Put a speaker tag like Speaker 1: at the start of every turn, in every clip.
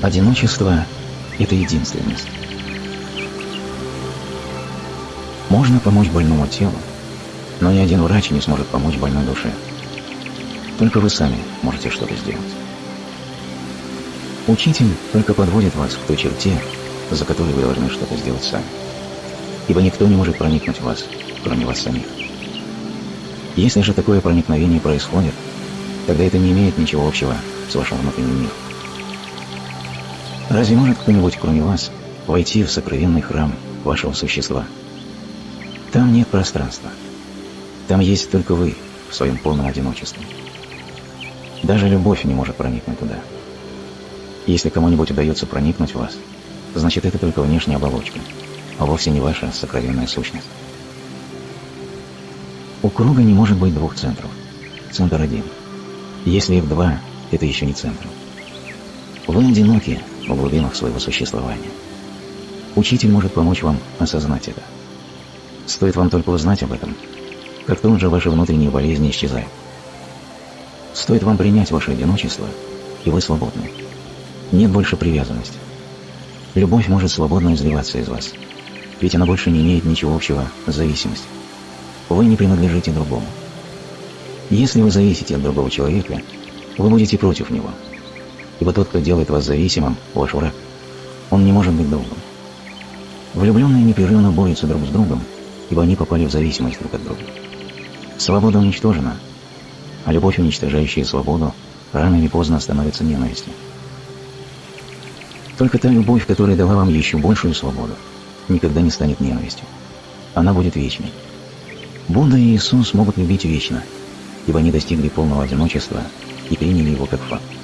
Speaker 1: Одиночество – это единственность. Можно помочь больному телу, но ни один врач не сможет помочь больной душе. Только вы сами можете что-то сделать. Учитель только подводит вас к той черте, за которой вы должны что-то сделать сами. Ибо никто не может проникнуть в вас, кроме вас самих. Если же такое проникновение происходит, тогда это не имеет ничего общего с вашим внутренним миром. Разве может кто-нибудь, кроме вас, войти в сокровенный храм вашего существа? Там нет пространства. Там есть только вы в своем полном одиночестве. Даже любовь не может проникнуть туда. Если кому-нибудь удается проникнуть в вас, значит это только внешняя оболочка, а вовсе не ваша сокровенная сущность. У круга не может быть двух центров. Центр один. Если их два, это еще не центр. Вы одиноки в глубинах своего существования. Учитель может помочь вам осознать это. Стоит вам только узнать об этом, как тут же ваши внутренние болезни исчезают. Стоит вам принять ваше одиночество, и вы свободны. Нет больше привязанности. Любовь может свободно изливаться из вас, ведь она больше не имеет ничего общего с зависимостью. Вы не принадлежите другому. Если вы зависите от другого человека, вы будете против него, ибо тот, кто делает вас зависимым, ваш враг. Он не может быть другом. Влюбленные непрерывно борются друг с другом, ибо они попали в зависимость друг от друга. Свобода уничтожена, а любовь, уничтожающая свободу, рано или поздно становится ненавистью. Только та любовь, которая дала вам еще большую свободу, никогда не станет ненавистью. Она будет вечной. Будда и Иисус могут любить вечно, ибо они достигли полного одиночества и приняли его как факт.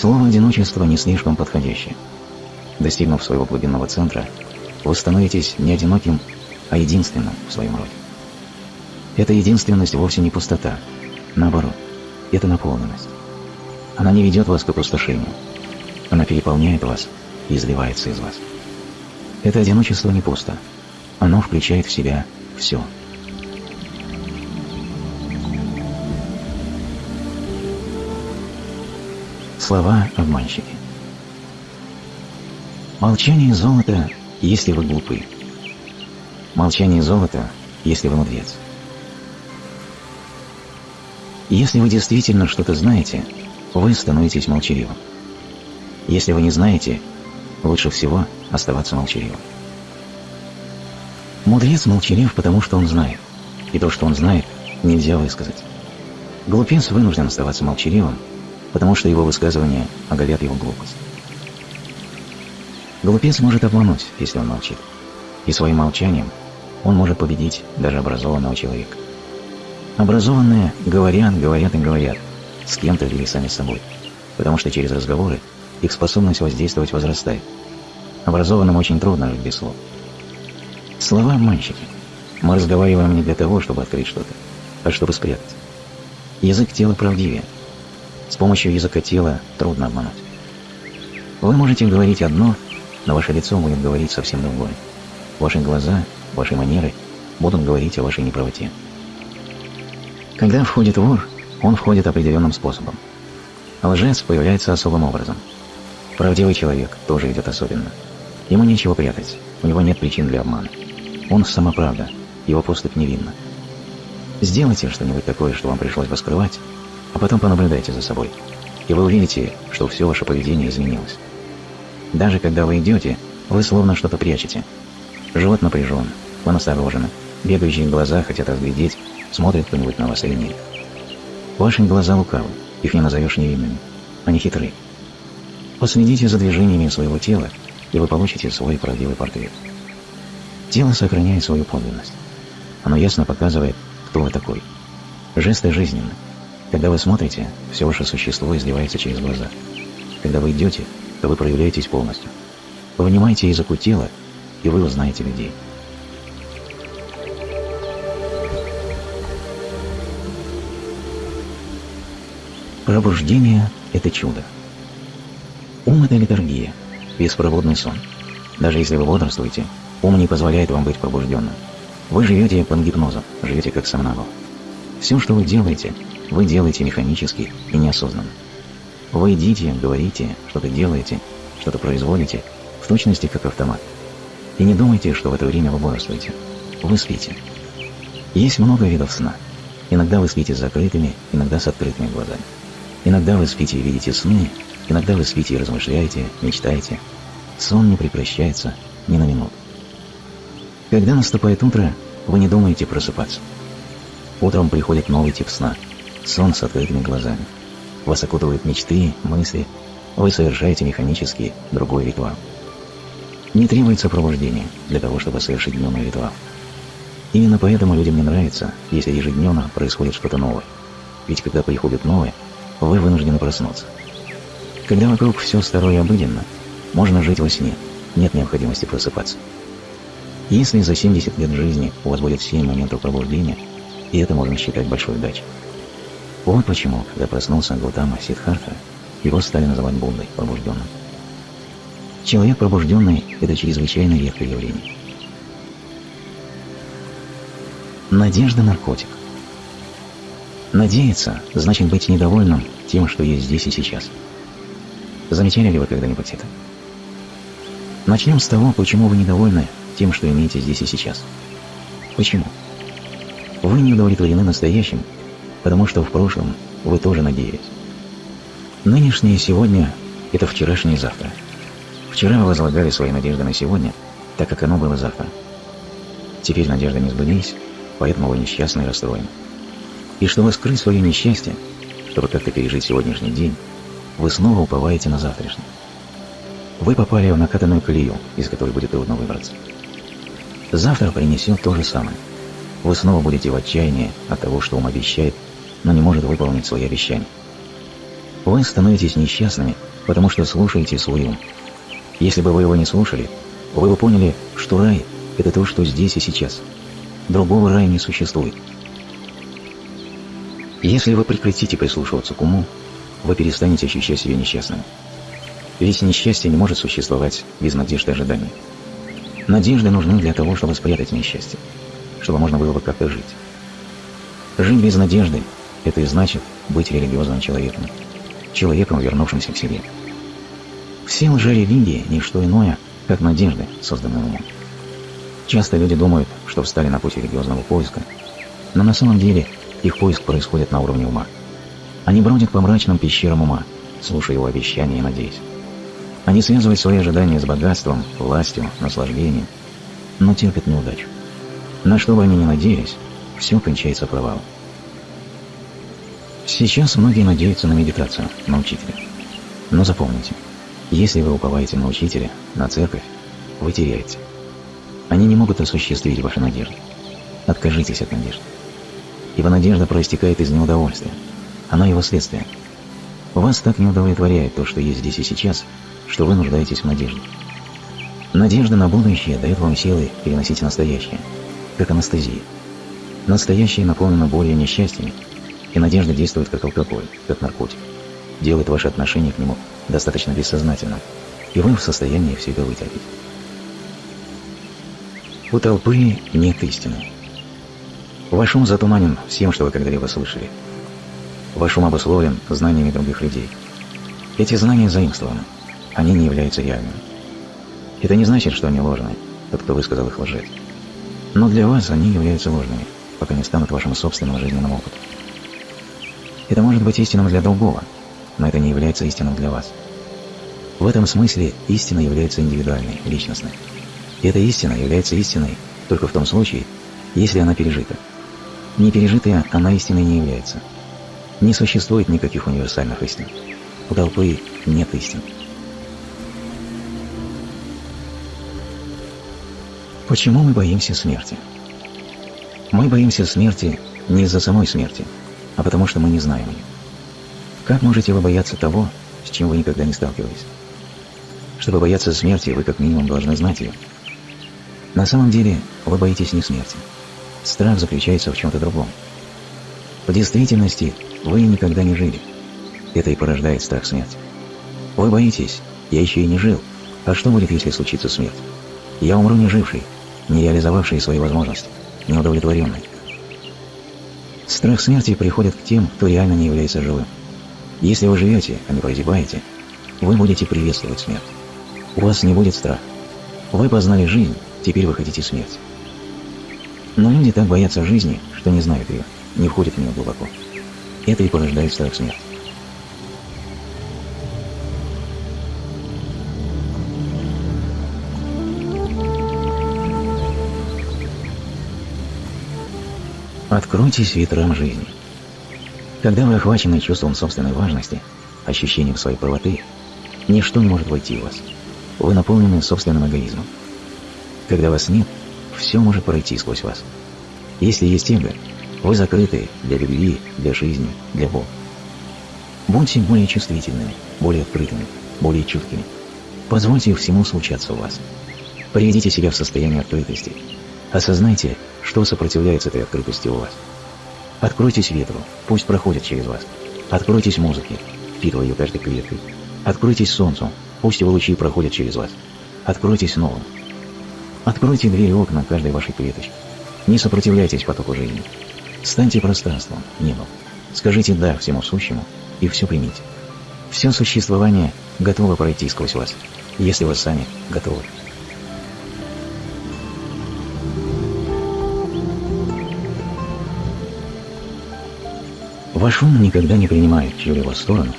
Speaker 1: Слово «одиночество» не слишком подходящее. Достигнув своего глубинного центра, вы становитесь не одиноким, а единственным в своем роде. Эта единственность вовсе не пустота. Наоборот, это наполненность. Она не ведет вас к опустошению. Она переполняет вас и изливается из вас. Это одиночество не пусто. Оно включает в себя все. Слова обманщики. Молчание золота, если вы глупы. Молчание золота, если вы мудрец. Если вы действительно что-то знаете, вы становитесь молчаливым. Если вы не знаете, лучше всего оставаться молчаливым. Мудрец молчалив, потому что он знает, и то, что он знает, нельзя высказать. Глупец вынужден оставаться молчаливым, потому что его высказывания оголят его глупость. Глупец может обмануть, если он молчит, и своим молчанием он может победить даже образованного человека. Образованные говорят, говорят и говорят, с кем-то или сами с собой, потому что через разговоры их способность воздействовать возрастает. Образованным очень трудно жить без слов. Слова обманщики. Мы разговариваем не для того, чтобы открыть что-то, а чтобы спрятать. Язык тела правдивее. С помощью языка тела трудно обмануть. Вы можете говорить одно, но ваше лицо будет говорить совсем другое. Ваши глаза, ваши манеры будут говорить о вашей неправоте. Когда входит вор, он входит определенным способом. Лжец появляется особым образом. Правдивый человек тоже идет особенно. Ему нечего прятать, у него нет причин для обмана. Он самоправда, его поступь невинна. Сделайте что-нибудь такое, что вам пришлось бы скрывать, а потом понаблюдайте за собой, и вы увидите, что все ваше поведение изменилось. Даже когда вы идете, вы словно что-то прячете. Живот напряжен, вы насторожены, бегающие глаза хотят разглядеть, смотрит кто-нибудь на вас или нет. Ваши глаза лукавы, их не назовешь невинными. Они хитры. Последите за движениями своего тела, и вы получите свой правдивый портрет. Тело сохраняет свою подлинность. Оно ясно показывает, кто вы такой. Жесты жизненны. Когда вы смотрите, все ваше существо изливается через глаза. Когда вы идете, то вы проявляетесь полностью. Вынимайте языку тела, и вы узнаете людей. Пробуждение – это чудо. Ум – это литургия, беспроводный сон. Даже если вы бодрствуете, ум не позволяет вам быть пробужденным. Вы живете под гипнозом, живете как сомнамбул. Все, что вы делаете, вы делаете механически и неосознанно. Вы идите, говорите, что-то делаете, что-то производите, в точности как автомат. И не думайте, что в это время вы бодрствуете. Вы спите. Есть много видов сна. Иногда вы спите с закрытыми, иногда с открытыми глазами. Иногда вы спите и видите сны, иногда вы спите и размышляете, мечтаете. Сон не прекращается ни на минуту. Когда наступает утро, вы не думаете просыпаться. Утром приходит новый тип сна. Сон с открытыми глазами. Вас окутывают мечты, мысли. Вы совершаете механический другой ритуал. Не требуется пробуждение для того, чтобы совершить дневный ритуал. Именно поэтому людям не нравится, если ежедневно происходит что-то новое. Ведь когда приходит новое, вы вынуждены проснуться. Когда вокруг все старое обыденно, можно жить во сне, нет необходимости просыпаться. Если за 70 лет жизни у вас будет 7 моментов пробуждения, и это можно считать большой удачей. Вот почему, когда проснулся Гутама Сидхарта, его стали называть Буддой пробужденным. Человек пробужденный – это чрезвычайно редкое явление. Надежда – наркотик. Надеяться – значит быть недовольным тем, что есть здесь и сейчас. Замечали ли вы когда-нибудь это? Начнем с того, почему вы недовольны тем, что имеете здесь и сейчас. Почему? Вы не удовлетворены настоящим, потому что в прошлом вы тоже надеялись. Нынешнее сегодня – это вчерашнее завтра. Вчера вы возлагали свои надежды на сегодня, так как оно было завтра. Теперь надежды не сбылись, поэтому вы несчастны и расстроены. И чтобы скрыть свое несчастье, чтобы как-то пережить сегодняшний день, вы снова уповаете на завтрашний. Вы попали в накатанную колею, из которой будет трудно выбраться. Завтра принесет то же самое. Вы снова будете в отчаянии от того, что ум обещает, но не может выполнить свои обещания. Вы становитесь несчастными, потому что слушаете свой ум. Если бы вы его не слушали, вы бы поняли, что рай – это то, что здесь и сейчас. Другого рая не существует. Если вы прекратите прислушиваться к уму, вы перестанете ощущать себя несчастным. Ведь несчастье не может существовать без надежды и ожидания. Надежды нужны для того, чтобы спрятать несчастье, чтобы можно было бы как-то жить. Жить без надежды – это и значит быть религиозным человеком, человеком, вернувшимся к себе. Все лжерелигии – не что иное, как надежды, созданные умом. Часто люди думают, что встали на путь религиозного поиска, но на самом деле их поиск происходит на уровне ума. Они бродят по мрачным пещерам ума, слушая его обещания и надеясь. Они связывают свои ожидания с богатством, властью, наслаждением, но терпят неудачу. На что бы они ни надеялись, все кончается провалом. Сейчас многие надеются на медитацию, на учителя. Но запомните, если вы уповаете на учителя, на церковь, вы теряете. Они не могут осуществить ваши надежды. Откажитесь от надежды. Ибо надежда проистекает из неудовольствия. Она его следствие. Вас так не удовлетворяет то, что есть здесь и сейчас, что вы нуждаетесь в надежде. Надежда на будущее дает вам силы переносить настоящее, как анестезия. Настоящее наполнено болью и несчастьями, и надежда действует как алкоголь, как наркотик, делает ваше отношение к нему достаточно бессознательным, и вы в состоянии все это вытерпеть. У толпы нет истины. Ваш ум затуманен всем, что вы когда-либо слышали. Ваш ум обусловлен знаниями других людей. Эти знания заимствованы – они не являются реальными. Это не значит, что они ложные, тот, кто высказал их лжец. Но для вас они являются ложными, пока не станут вашим собственным жизненным опытом. Это может быть истинным для другого, но это не является истинным для вас. В этом смысле истина является индивидуальной, личностной. И эта истина является истиной только в том случае, если она пережита. Не пережитая она истиной не является. Не существует никаких универсальных истин. У толпы нет истин. Почему мы боимся смерти? Мы боимся смерти не из-за самой смерти, а потому что мы не знаем ее. Как можете вы бояться того, с чем вы никогда не сталкивались? Чтобы бояться смерти, вы как минимум должны знать ее. На самом деле, вы боитесь не смерти. Страх заключается в чем-то другом. В действительности, вы никогда не жили. Это и порождает страх смерти. Вы боитесь, я еще и не жил. А что будет, если случится смерть? Я умру не живший, не реализовавшие свои возможности, неудовлетворенные. Страх смерти приходит к тем, кто реально не является живым. Если вы живете, а не прозябаете, вы будете приветствовать смерть. У вас не будет страха. Вы познали жизнь, теперь вы хотите смерть. Но люди так боятся жизни, что не знают ее, не входят в нее глубоко. Это и порождает страх смерти. Откройтесь ветрам жизни. Когда вы охвачены чувством собственной важности, ощущением своей правоты, ничто не может войти в вас. Вы наполнены собственным эгоизмом. Когда вас нет, все может пройти сквозь вас. Если есть эго, вы закрыты для любви, для жизни, для Бога. Будьте более чувствительными, более открытыми, более чуткими. Позвольте всему случаться у вас. Приведите себя в состояние открытости. Осознайте, что сопротивляется этой открытости у вас. Откройтесь ветру, пусть проходит через вас. Откройтесь музыке, впитывая ее каждой клеткой. Откройтесь солнцу, пусть его лучи проходят через вас. Откройтесь новым. Откройте двери окна каждой вашей клеточки. Не сопротивляйтесь потоку жизни. Станьте пространством, небом. Скажите «да» всему сущему и все примите. Все существование готово пройти сквозь вас, если вы сами готовы. Ваш ум никогда не принимает чью-либо сторону,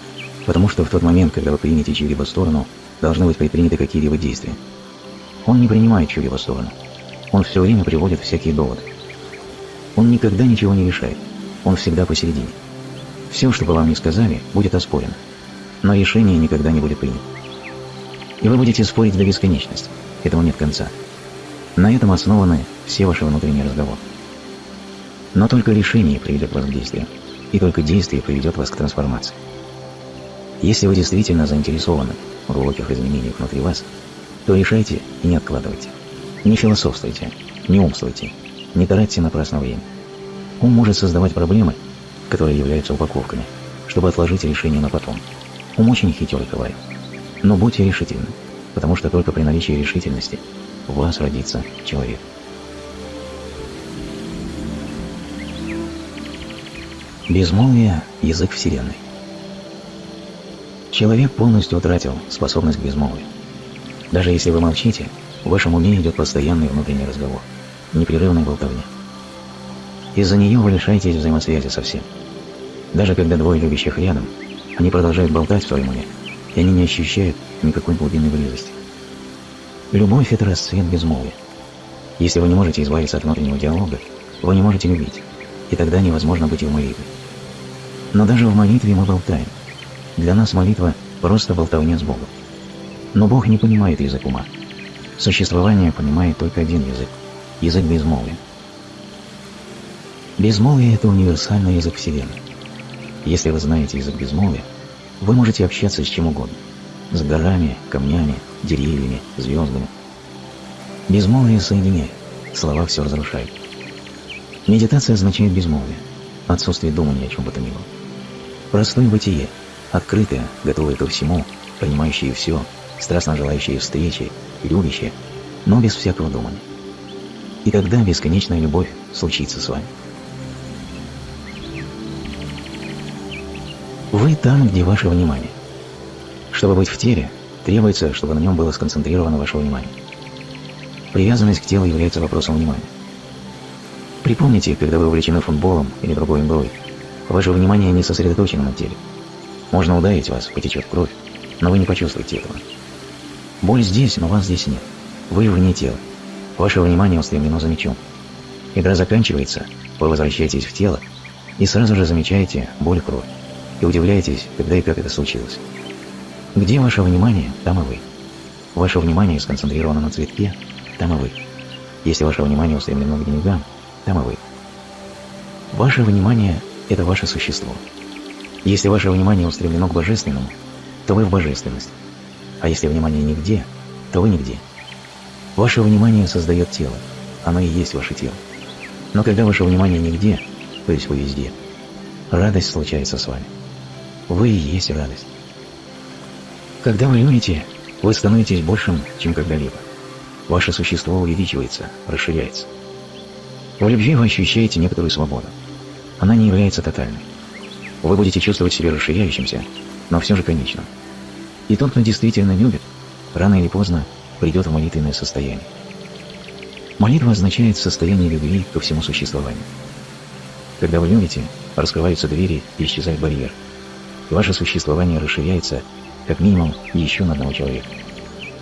Speaker 1: потому что в тот момент, когда вы примете чью-либо сторону, должны быть предприняты какие-либо действия. Он не принимает чью-либо сторону. Он все время приводит всякие доводы. Он никогда ничего не решает. Он всегда посередине. Все, что бы вам ни сказали, будет оспорено. Но решение никогда не будет принято. И вы будете спорить до бесконечности. Этому нет конца. На этом основаны все ваши внутренние разговоры. Но только решение приведет вас к действию и только действие приведет вас к трансформации. Если вы действительно заинтересованы в глубоких изменениях внутри вас, то решайте и не откладывайте. Не философствуйте, не умствуйте, не тратьте напрасно время. Ум может создавать проблемы, которые являются упаковками, чтобы отложить решение на потом. Ум очень хитрый коварь. Но будьте решительны, потому что только при наличии решительности в вас родится человек. Безмолвие – язык Вселенной. Человек полностью утратил способность к безмолвию. Даже если вы молчите, в вашем уме идет постоянный внутренний разговор, непрерывная болтовня. Из-за нее вы лишаетесь взаимосвязи со всем. Даже когда двое любящих рядом, они продолжают болтать в своем уме, и они не ощущают никакой глубинной близости. Любовь – это расцвет безмолвия. Если вы не можете избавиться от внутреннего диалога, вы не можете любить, и тогда невозможно быть в молитве. Но даже в молитве мы болтаем. Для нас молитва – просто болтовня с Богом. Но Бог не понимает язык ума. Существование понимает только один язык – язык безмолвия. Безмолвие – это универсальный язык Вселенной. Если вы знаете язык безмолвия, вы можете общаться с чем угодно – с горами, камнями, деревьями, звездами. Безмолвие соединяет, слова все разрушают. Медитация означает безмолвие, отсутствие думания о чем бы то ни было. Простое бытие, открытое, готовое ко всему, понимающее все, страстно желающее встречи, любящее, но без всякого думания. И тогда бесконечная любовь случится с вами. Вы там, где ваше внимание. Чтобы быть в теле, требуется, чтобы на нем было сконцентрировано ваше внимание. Привязанность к телу является вопросом внимания. Припомните, когда вы увлечены футболом или другой игрой, Ваше внимание не сосредоточено на теле. Можно ударить вас, потечет кровь, но вы не почувствуете этого. Боль здесь, но вас здесь нет. Вы вне тела. Ваше внимание устремлено за мечом. Игра заканчивается, вы возвращаетесь в тело и сразу же замечаете боль и кровь. И удивляетесь, когда и как это случилось. Где ваше внимание, там и вы. Ваше внимание сконцентрировано на цветке, там и вы. Если ваше внимание устремлено к деньгам, там и вы. Ваше внимание это ваше существо. Если ваше внимание устремлено к божественному, то вы в божественности. А если внимание нигде, то вы нигде. Ваше внимание создает тело, оно и есть ваше тело. Но когда ваше внимание нигде, то есть вы везде, радость случается с вами. Вы и есть радость. Когда вы любите, вы становитесь большим, чем когда-либо. Ваше существо увеличивается, расширяется. В любви вы ощущаете некоторую свободу она не является тотальной. Вы будете чувствовать себя расширяющимся, но все же конечным. И тот, кто действительно любит, рано или поздно придет в молитвенное состояние. Молитва означает состояние любви ко всему существованию. Когда вы любите, раскрываются двери и исчезает барьер. Ваше существование расширяется как минимум еще на одного человека.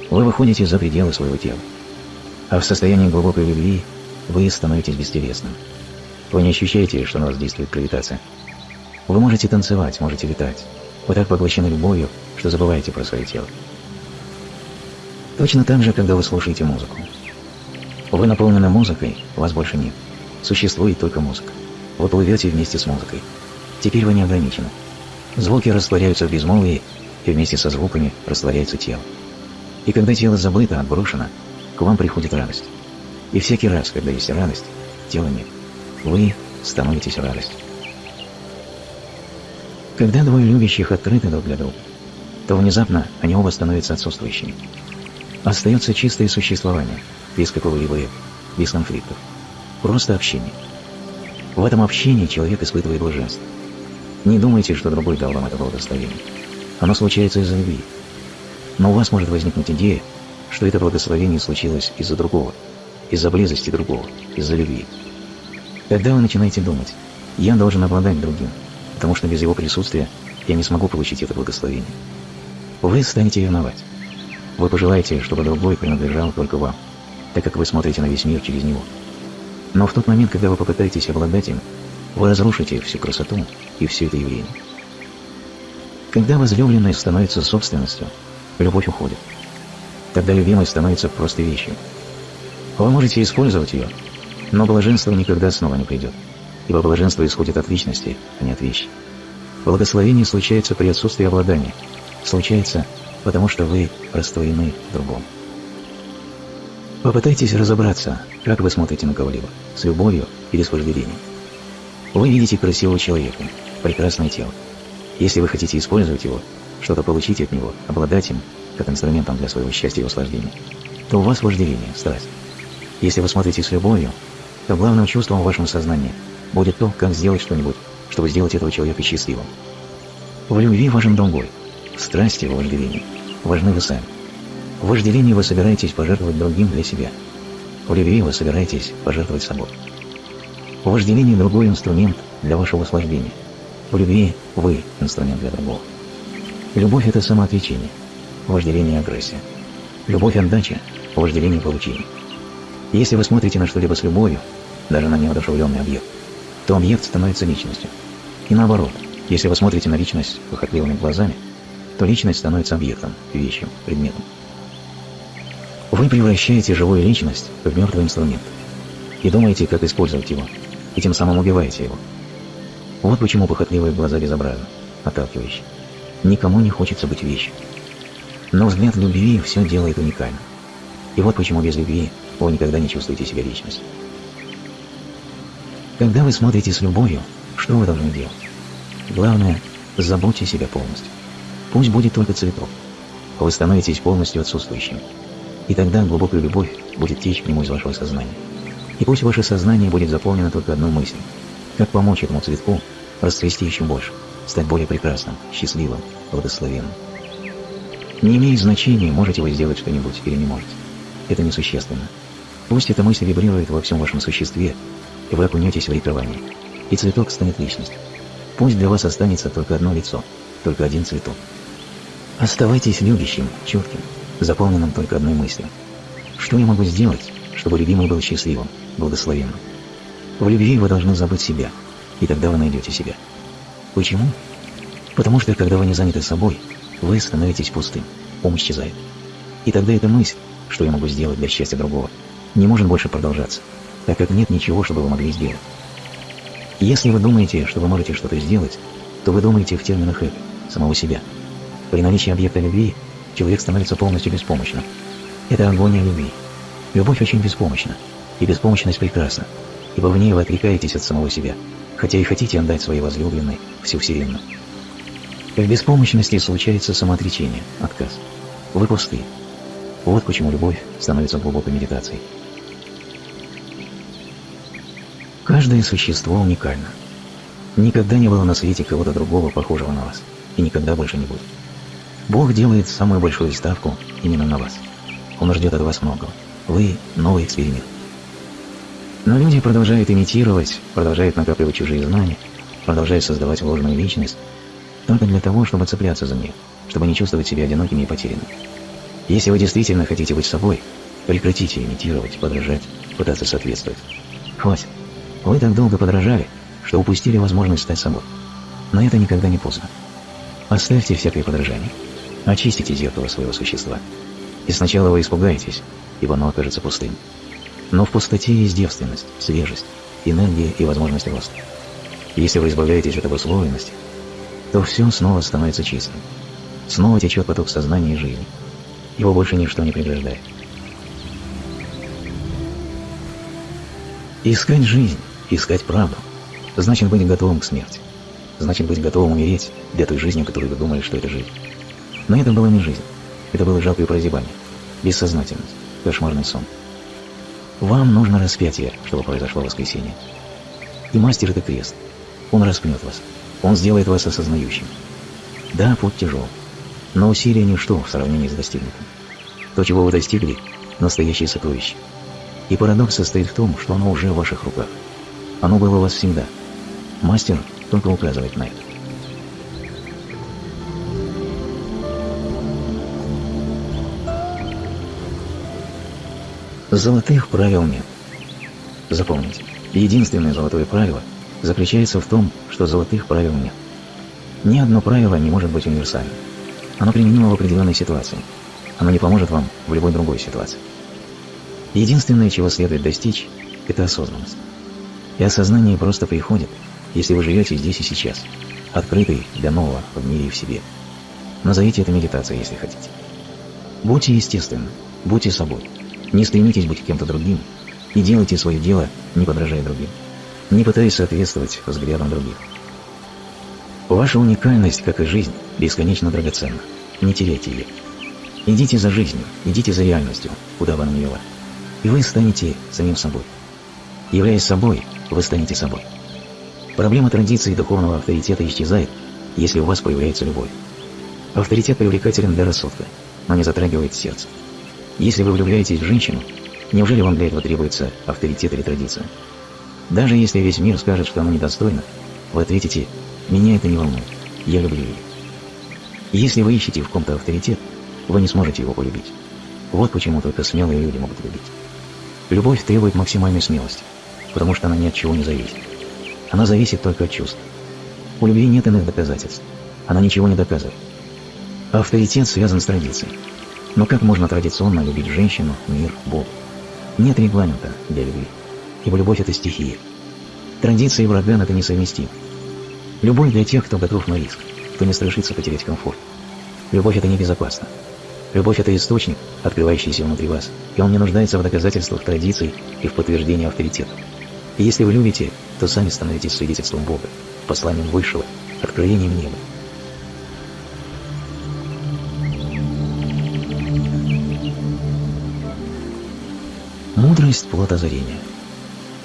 Speaker 1: Вы выходите за пределы своего тела. А в состоянии глубокой любви вы становитесь бестелесным. Вы не ощущаете, что на вас действует гравитация. Вы можете танцевать, можете летать. Вы так поглощены любовью, что забываете про свое тело. Точно так же, когда вы слушаете музыку. Вы наполнены музыкой, вас больше нет. Существует только музыка. Вы плывете вместе с музыкой. Теперь вы не ограничены. Звуки растворяются в безмолвии, и вместе со звуками растворяется тело. И когда тело забыто, отброшено, к вам приходит радость. И всякий раз, когда есть радость, тела нет. Вы становитесь радостью. Когда двое любящих открыты друг для друга, то внезапно они оба становятся отсутствующими. Остается чистое существование, без какого-либо без конфликтов. Просто общение. В этом общении человек испытывает блаженство. Не думайте, что другой дал вам это благословение. Оно случается из-за любви. Но у вас может возникнуть идея, что это благословение случилось из-за другого, из-за близости другого, из-за любви. Тогда вы начинаете думать, я должен обладать другим, потому что без его присутствия я не смогу получить это благословение. Вы станете ревновать. Вы пожелаете, чтобы другой принадлежал только вам, так как вы смотрите на весь мир через него. Но в тот момент, когда вы попытаетесь обладать им, вы разрушите всю красоту и все это явление. Когда возлюбленный становится собственностью, любовь уходит. Тогда любимый становится просто вещью. Вы можете использовать ее, но блаженство никогда снова не придет, ибо блаженство исходит от личности, а не от вещи. Благословение случается при отсутствии обладания, случается, потому что вы растворены в другом. Попытайтесь разобраться, как вы смотрите на кого-либо, с любовью или с вожделением. Вы видите красивого человека, прекрасное тело. Если вы хотите использовать его, что-то получить от него, обладать им, как инструментом для своего счастья и наслаждения, то у вас вожделение, страсть. Если вы смотрите с любовью, то главным чувством в вашем сознании будет то, как сделать что-нибудь, чтобы сделать этого человека счастливым. В любви важен другой, в страсти, в вожделении важны вы сами. В вожделении вы собираетесь пожертвовать другим для себя. В любви вы собираетесь пожертвовать собой. В вожделении другой инструмент для вашего наслаждения. В любви вы инструмент для другого. Любовь – это самоотречение, вожделение – агрессия. Любовь – отдача, вожделение – получение. Если вы смотрите на что-либо с любовью, даже на неодушевленный объект, то объект становится личностью. И наоборот, если вы смотрите на личность похотливыми глазами, то личность становится объектом, вещью, предметом. Вы превращаете живую личность в мертвый инструмент и думаете, как использовать его, и тем самым убиваете его. Вот почему похотливые глаза безобразны, отталкивающие. Никому не хочется быть вещью. Но взгляд любви все делает уникально. И вот почему без любви вы никогда не чувствуете себя личностью. Когда вы смотрите с любовью, что вы должны делать? Главное, заботьте себя полностью. Пусть будет только цветок. Вы становитесь полностью отсутствующим. И тогда глубокая любовь будет течь к нему из вашего сознания. И пусть ваше сознание будет заполнено только одной мыслью. Как помочь этому цветку расцвести еще больше, стать более прекрасным, счастливым, благословенным. Не имеет значения, можете вы сделать что-нибудь или не можете. Это несущественно. Пусть эта мысль вибрирует во всем вашем существе, и вы окунетесь в ликование, и цветок станет личностью. Пусть для вас останется только одно лицо, только один цветок. Оставайтесь любящим, четким, заполненным только одной мыслью. Что я могу сделать, чтобы любимый был счастливым, благословенным? В любви вы должны забыть себя, и тогда вы найдете себя. Почему? Потому что, когда вы не заняты собой, вы становитесь пустым, ум исчезает. И тогда эта мысль, что я могу сделать для счастья другого, не может больше продолжаться, так как нет ничего, что бы вы могли сделать. Если вы думаете, что вы можете что-то сделать, то вы думаете в терминах эго, самого себя. При наличии объекта любви человек становится полностью беспомощным. Это агония любви. Любовь очень беспомощна, и беспомощность прекрасна, ибо в ней вы отрекаетесь от самого себя, хотя и хотите отдать своей возлюбленной всю вселенную. В беспомощности случается самоотречение, отказ. Вы пусты. Вот почему любовь становится глубокой медитацией. Каждое существо уникально. Никогда не было на свете кого-то другого, похожего на вас. И никогда больше не будет. Бог делает самую большую ставку именно на вас. Он ждет от вас многого. Вы – новый эксперимент. Но люди продолжают имитировать, продолжают накапливать чужие знания, продолжают создавать ложную личность, только для того, чтобы цепляться за нее, чтобы не чувствовать себя одинокими и потерянными. Если вы действительно хотите быть собой, прекратите имитировать, подражать, пытаться соответствовать. Хватит. Вы так долго подражали, что упустили возможность стать собой. Но это никогда не поздно. Оставьте всякое подражание. Очистите зеркало своего существа. И сначала вы испугаетесь, ибо оно окажется пустым. Но в пустоте есть девственность, свежесть, энергия и возможность роста. Если вы избавляетесь от обусловленности, то все снова становится чистым. Снова течет поток сознания и жизни. Его больше ничто не преграждает. Искать жизнь, искать правду, значит быть готовым к смерти. Значит быть готовым умереть для той жизни, которую вы думали, что это жизнь. Но это была не жизнь. Это было жалкое прозябание, бессознательность, кошмарный сон. Вам нужно распятие, чтобы произошло воскресенье. И мастер — это крест. Он распнет вас. Он сделает вас осознающим. Да, путь тяжел. Но усилие ничто в сравнении с достигнутым. То, чего вы достигли — настоящее сокровище. И парадокс состоит в том, что оно уже в ваших руках. Оно было у вас всегда. Мастер только указывает на это. Золотых правил нет. Запомните, единственное золотое правило заключается в том, что золотых правил нет. Ни одно правило не может быть универсальным. Оно применимо в определенной ситуации. Оно не поможет вам в любой другой ситуации. Единственное, чего следует достичь, это осознанность. И осознание просто приходит, если вы живете здесь и сейчас, открытый для нового в мире и в себе. Назовите это медитацией, если хотите. Будьте естественны, будьте собой. Не стремитесь быть кем-то другим и делайте свое дело, не подражая другим, не пытаясь соответствовать взглядам других. Ваша уникальность, как и жизнь, бесконечно драгоценна. Не теряйте ее. Идите за жизнью, идите за реальностью, куда бы она ни вела. И вы станете самим собой. Являясь собой, вы станете собой. Проблема традиции духовного авторитета исчезает, если у вас появляется любовь. Авторитет привлекателен для рассудка, но не затрагивает сердце. Если вы влюбляетесь в женщину, неужели вам для этого требуется авторитет или традиция? Даже если весь мир скажет, что она недостойна, вы ответите «меня это не волнует, я люблю ее». Если вы ищете в ком-то авторитет, вы не сможете его полюбить. Вот почему только смелые люди могут любить. Любовь требует максимальной смелости, потому что она ни от чего не зависит. Она зависит только от чувств. У любви нет иных доказательств. Она ничего не доказывает. Авторитет связан с традицией. Но как можно традиционно любить женщину, мир, Бог? Нет регламента для любви, ибо любовь – это стихия. Традиция и ураган – это несовместимо. Любовь для тех, кто готов на риск, кто не страшится потерять комфорт. Любовь – это небезопасно. Любовь – это источник, открывающийся внутри вас, и он не нуждается в доказательствах традиций и в подтверждении авторитета. И если вы любите, то сами становитесь свидетельством Бога, посланием Высшего, откровением неба. Мудрость – плод озарения.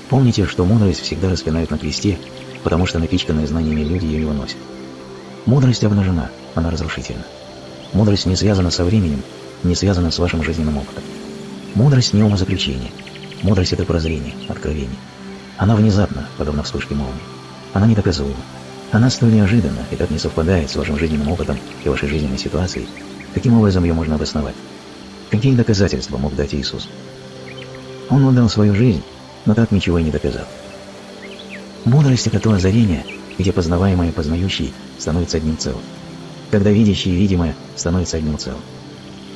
Speaker 1: Помните, что мудрость всегда распинают на кресте, потому что напичканные знаниями люди ее выносят. Мудрость обнажена, она разрушительна. Мудрость не связана со временем, не связана с вашим жизненным опытом. Мудрость не умозаключение. Мудрость – это прозрение, откровение. Она внезапна, подобно вспышке молнии. Она недоказуема. Она столь неожиданна и так не совпадает с вашим жизненным опытом и вашей жизненной ситуацией. Каким образом ее можно обосновать? Какие доказательства мог дать Иисус? Он отдал свою жизнь, но так ничего и не доказал. Мудрость – это то озарение, где познаваемое и познающий становится одним целым. Когда видящее и видимое становится одним целым.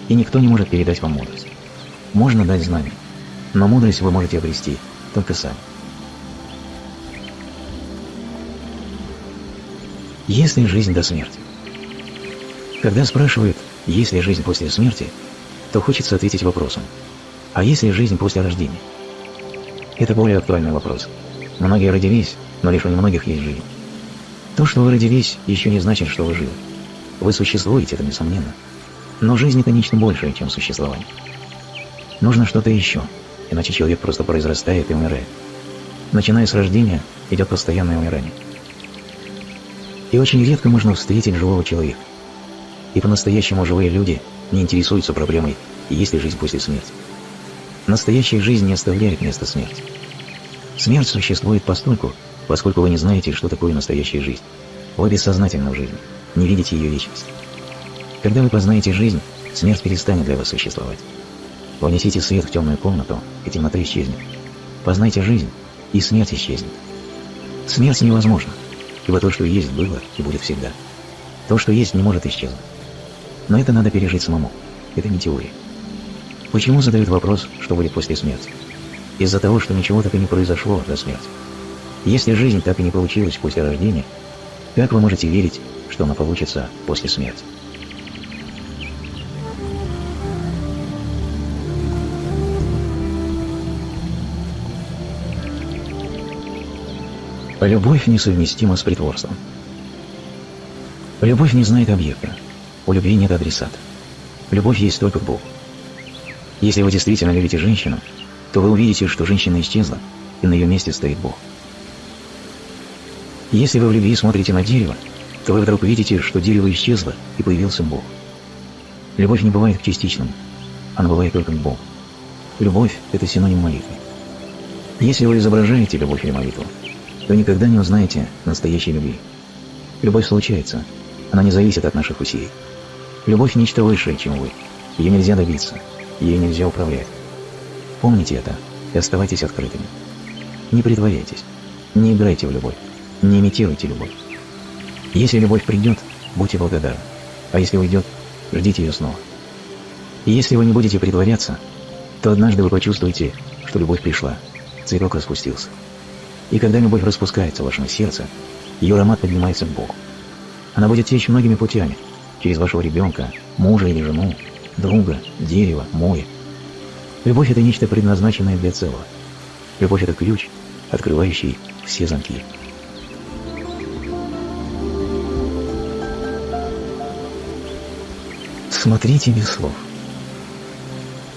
Speaker 1: И никто не может передать вам мудрость. Можно дать знания, но мудрость вы можете обрести только сами. Есть ли жизнь до смерти? Когда спрашивают, есть ли жизнь после смерти, то хочется ответить вопросом – а есть ли жизнь после рождения? Это более актуальный вопрос. Многие родились, но лишь у немногих есть жизнь. То, что вы родились, еще не значит, что вы живы. Вы существуете, это несомненно. Но жизнь – это нечто большее, чем существование. Нужно что-то еще, иначе человек просто произрастает и умирает. Начиная с рождения, идет постоянное умирание. И очень редко можно встретить живого человека. И по-настоящему живые люди не интересуются проблемой, есть ли жизнь после смерти. Настоящая жизнь не оставляет места смерти. Смерть существует постольку, поскольку вы не знаете, что такое настоящая жизнь. Вы бессознательны в жизни, не видите ее вечность. Когда вы познаете жизнь, смерть перестанет для вас существовать. Внесите свет в темную комнату, и темнота исчезнет. Познайте жизнь, и смерть исчезнет. Смерть невозможна, ибо то, что есть, было и будет всегда. То, что есть, не может исчезнуть. Но это надо пережить самому. Это не теория. Почему задают вопрос, что будет после смерти? Из-за того, что ничего так и не произошло до смерти. Если жизнь так и не получилась после рождения, как вы можете верить, что она получится после смерти? Любовь несовместима с притворством. Любовь не знает объекта. У любви нет адресата. Любовь есть только Бог. Если вы действительно любите женщину, то вы увидите, что женщина исчезла, и на ее месте стоит Бог. Если вы в любви смотрите на дерево, то вы вдруг видите, что дерево исчезло, и появился Бог. Любовь не бывает частичным, она бывает только Бог. Любовь – это синоним молитвы. Если вы изображаете любовь или молитву, то никогда не узнаете настоящей любви. Любовь случается, она не зависит от наших усилий. Любовь – нечто высшее, чем вы. Ее нельзя добиться, ее нельзя управлять. Помните это и оставайтесь открытыми. Не притворяйтесь, не играйте в любовь, не имитируйте любовь. Если любовь придет, будьте благодарны, а если уйдет, ждите ее снова. И если вы не будете притворяться, то однажды вы почувствуете, что любовь пришла, цветок распустился. И когда любовь распускается в вашем сердце, ее аромат поднимается к Богу. Она будет течь многими путями, через вашего ребенка, мужа или жену, друга, дерево, море. Любовь – это нечто предназначенное для целого. Любовь – это ключ, открывающий все замки. Смотрите без слов.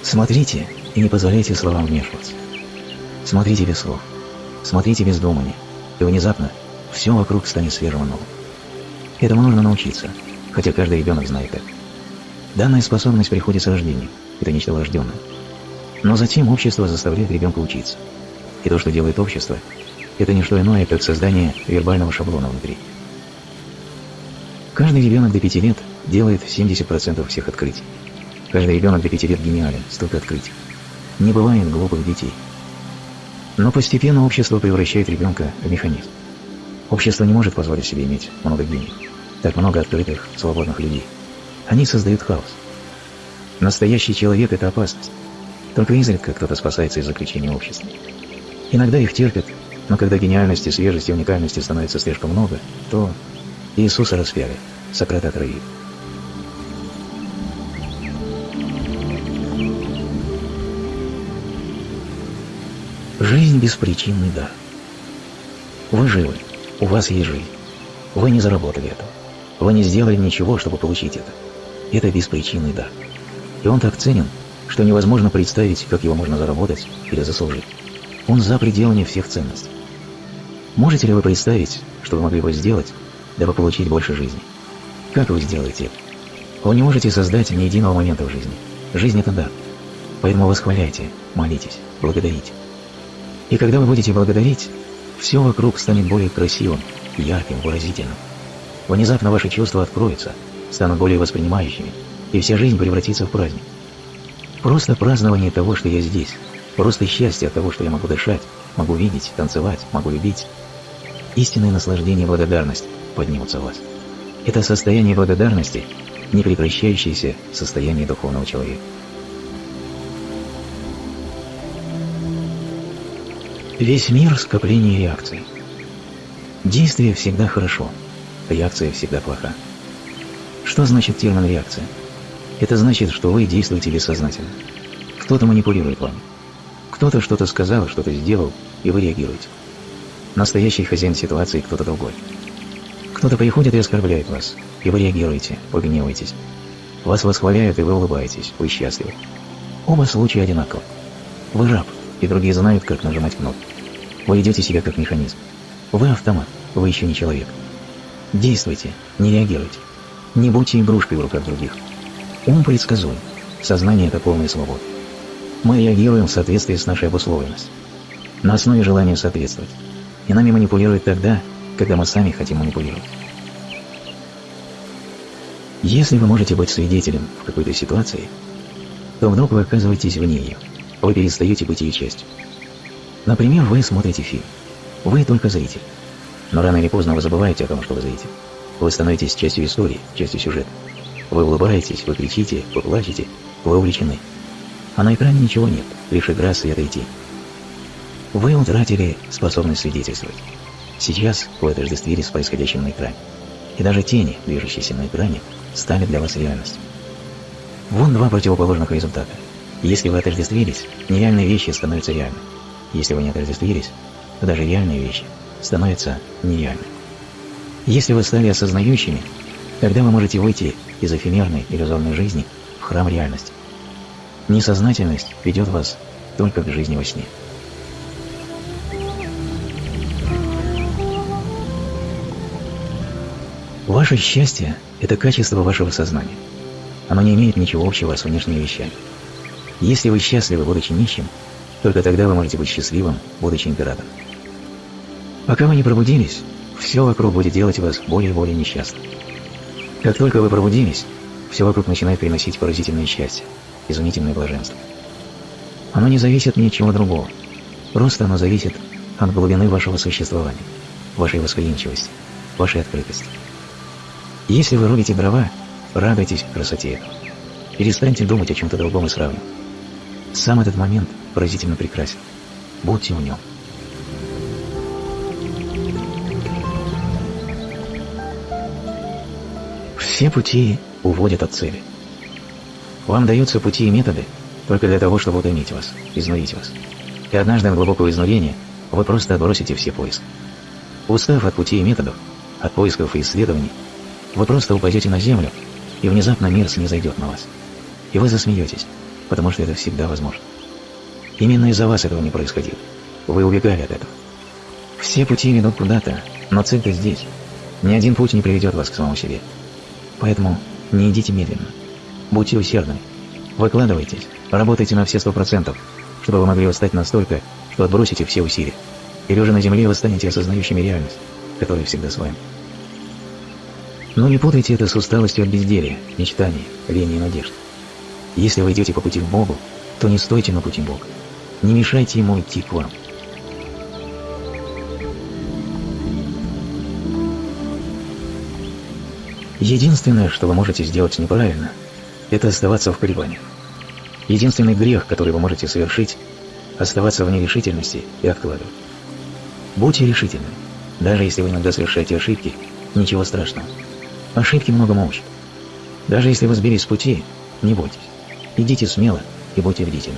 Speaker 1: Смотрите и не позволяйте словам вмешиваться. Смотрите без слов. Смотрите без думания, и внезапно все вокруг станет свежим новым. Этому нужно научиться, хотя каждый ребенок знает это. Данная способность приходит с рождения, это нечто врожденное. Но затем общество заставляет ребенка учиться. И то, что делает общество, это не что иное, как создание вербального шаблона внутри. Каждый ребенок до 5 лет делает 70% всех открытий. Каждый ребенок до 5 лет гениален, столько открытий. Не бывает глупых детей. Но постепенно общество превращает ребенка в механизм. Общество не может позволить себе иметь много гениев, так много открытых, свободных людей. Они создают хаос. Настоящий человек – это опасность. Только изредка кто-то спасается из заключения общества. Иногда их терпят, но когда гениальности, свежести, уникальности становится слишком много, то Иисуса распяли, Сократа отравили. Жизнь беспричинный дар. Вы живы, у вас есть жизнь. Вы не заработали это. Вы не сделали ничего, чтобы получить это. Это беспричинный дар. И он так ценен, что невозможно представить, как его можно заработать или заслужить. Он за пределами всех ценностей. Можете ли вы представить, что вы могли бы сделать, дабы получить больше жизни? Как вы сделаете это? Вы не можете создать ни единого момента в жизни. Жизнь – это дар. Поэтому восхваляйте, молитесь, благодарите. И когда вы будете благодарить, все вокруг станет более красивым, ярким, выразительным. Внезапно ваши чувства откроются, станут более воспринимающими, и вся жизнь превратится в праздник. Просто празднование того, что я здесь, просто счастье от того, что я могу дышать, могу видеть, танцевать, могу любить. Истинное наслаждение и благодарность поднимутся в вас. Это состояние благодарности – непрекращающееся состояние духовного человека. Весь мир – скопление реакций. Действие всегда хорошо, реакция всегда плоха. Что значит термин «реакция»? Это значит, что вы действуете бессознательно. Кто-то манипулирует вами. Кто-то что-то сказал, что-то сделал, и вы реагируете. Настоящий хозяин ситуации кто-то другой. Кто-то приходит и оскорбляет вас, и вы реагируете, вы гневаетесь. Вас восхваляют, и вы улыбаетесь, вы счастливы. Оба случая одинаковы. Вы раб, и другие знают, как нажимать кнопку. Вы ведете себя как механизм. Вы автомат, вы еще не человек. Действуйте, не реагируйте. Не будьте игрушкой в руках других. Ум предсказуем, сознание – это полная свобода. Мы реагируем в соответствии с нашей обусловленностью, на основе желания соответствовать. И нами манипулируют тогда, когда мы сами хотим манипулировать. Если вы можете быть свидетелем в какой-то ситуации, то вдруг вы оказываетесь вне ее. Вы перестаете быть ее частью. Например, вы смотрите фильм. Вы только зритель. Но рано или поздно вы забываете о том, что вы зритель. Вы становитесь частью истории, частью сюжета. Вы улыбаетесь, вы кричите, вы плачете, вы увлечены. А на экране ничего нет, лишь игра света и тень. Вы утратили способность свидетельствовать. Сейчас вы отождествились с происходящим на экране. И даже тени, движущиеся на экране, стали для вас реальностью. Вон два противоположных результата. Если вы отождествились, нереальные вещи становятся реальными. Если вы не отождествились, то даже реальные вещи становятся нереальными. Если вы стали осознающими, тогда вы можете выйти из эфемерной иллюзорной жизни в храм реальности. Несознательность ведет вас только к жизни во сне. Ваше счастье – это качество вашего сознания. Оно не имеет ничего общего с внешними вещами. Если вы счастливы, будучи нищим, только тогда вы можете быть счастливым, будучи императором. Пока вы не пробудились, все вокруг будет делать вас более и более несчастным. Как только вы пробудились, все вокруг начинает приносить поразительное счастье, изумительное блаженство. Оно не зависит ни от чего другого. Просто оно зависит от глубины вашего существования, вашей восприимчивости, вашей открытости. Если вы рубите дрова, радуйтесь красоте этого. Перестаньте думать о чем-то другом и сравнивать. Сам этот момент поразительно прекрасен. Будьте в нем. Все пути уводят от цели. Вам даются пути и методы только для того, чтобы утомить вас, изнурить вас. И однажды в глубокого изнурения вы просто отбросите все поиски. Устав от путей и методов, от поисков и исследований, вы просто упадете на землю, и внезапно мир снизойдет на вас. И вы засмеетесь, потому что это всегда возможно. Именно из-за вас этого не происходило. Вы убегали от этого. Все пути ведут куда-то, но цель-то здесь. Ни один путь не приведет вас к самому себе. Поэтому не идите медленно. Будьте усердны. Выкладывайтесь, работайте на все сто процентов, чтобы вы могли устать настолько, что отбросите все усилия. И лежа на земле вы станете осознающими реальность, которая всегда с вами. Но не путайте это с усталостью от безделия, мечтаний, лени и надежд. Если вы идете по пути к Богу, то не стойте на пути Бога. Не мешайте ему идти к вам. Единственное, что вы можете сделать неправильно, это оставаться в колебаниях. Единственный грех, который вы можете совершить, оставаться в нерешительности и откладывать. Будьте решительны. Даже если вы иногда совершаете ошибки, ничего страшного. Ошибки многому учат. Даже если вы сбились с пути, не бойтесь. Идите смело и будьте бдительны.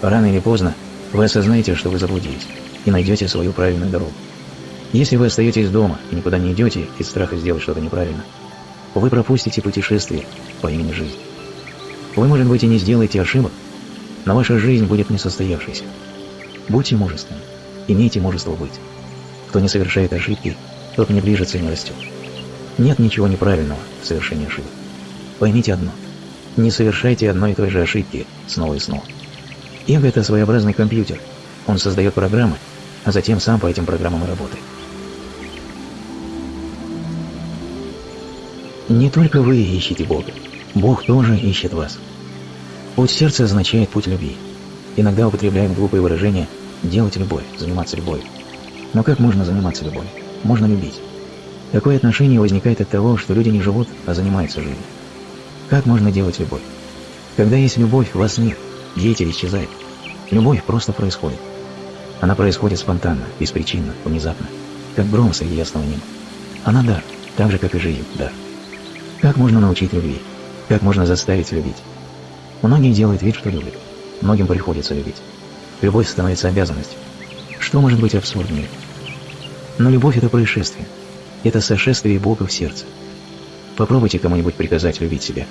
Speaker 1: Рано или поздно вы осознаете, что вы заблудились, и найдете свою правильную дорогу. Если вы остаетесь дома и никуда не идете из страха сделать что-то неправильно, вы пропустите путешествие по имени жизнь. Вы, может быть, и не сделаете ошибок, но ваша жизнь будет несостоявшейся. Будьте мужественны, имейте мужество быть. Кто не совершает ошибки, тот не ближется и не растет. Нет ничего неправильного в совершении ошибок. Поймите одно. Не совершайте одной и той же ошибки снова и снова. Эго – это своеобразный компьютер. Он создает программы, а затем сам по этим программам и работает. Не только вы ищете Бога. Бог тоже ищет вас. Путь сердца означает путь любви. Иногда употребляем глупые выражения «делать любовь», «заниматься любовью». Но как можно заниматься любовью? Можно любить. Такое отношение возникает от того, что люди не живут, а занимаются жизнью. Как можно делать любовь? Когда есть любовь, вас нет, деятель исчезает. Любовь просто происходит. Она происходит спонтанно, беспричинно, внезапно, как гром среди ясного неба. Она дар, так же, как и жизнь, дар. Как можно научить любви? Как можно заставить любить? Многие делают вид, что любят. Многим приходится любить. Любовь становится обязанностью. Что может быть абсурднее? Но любовь – это происшествие – это сошествие Бога в сердце. Попробуйте кому-нибудь приказать любить себя.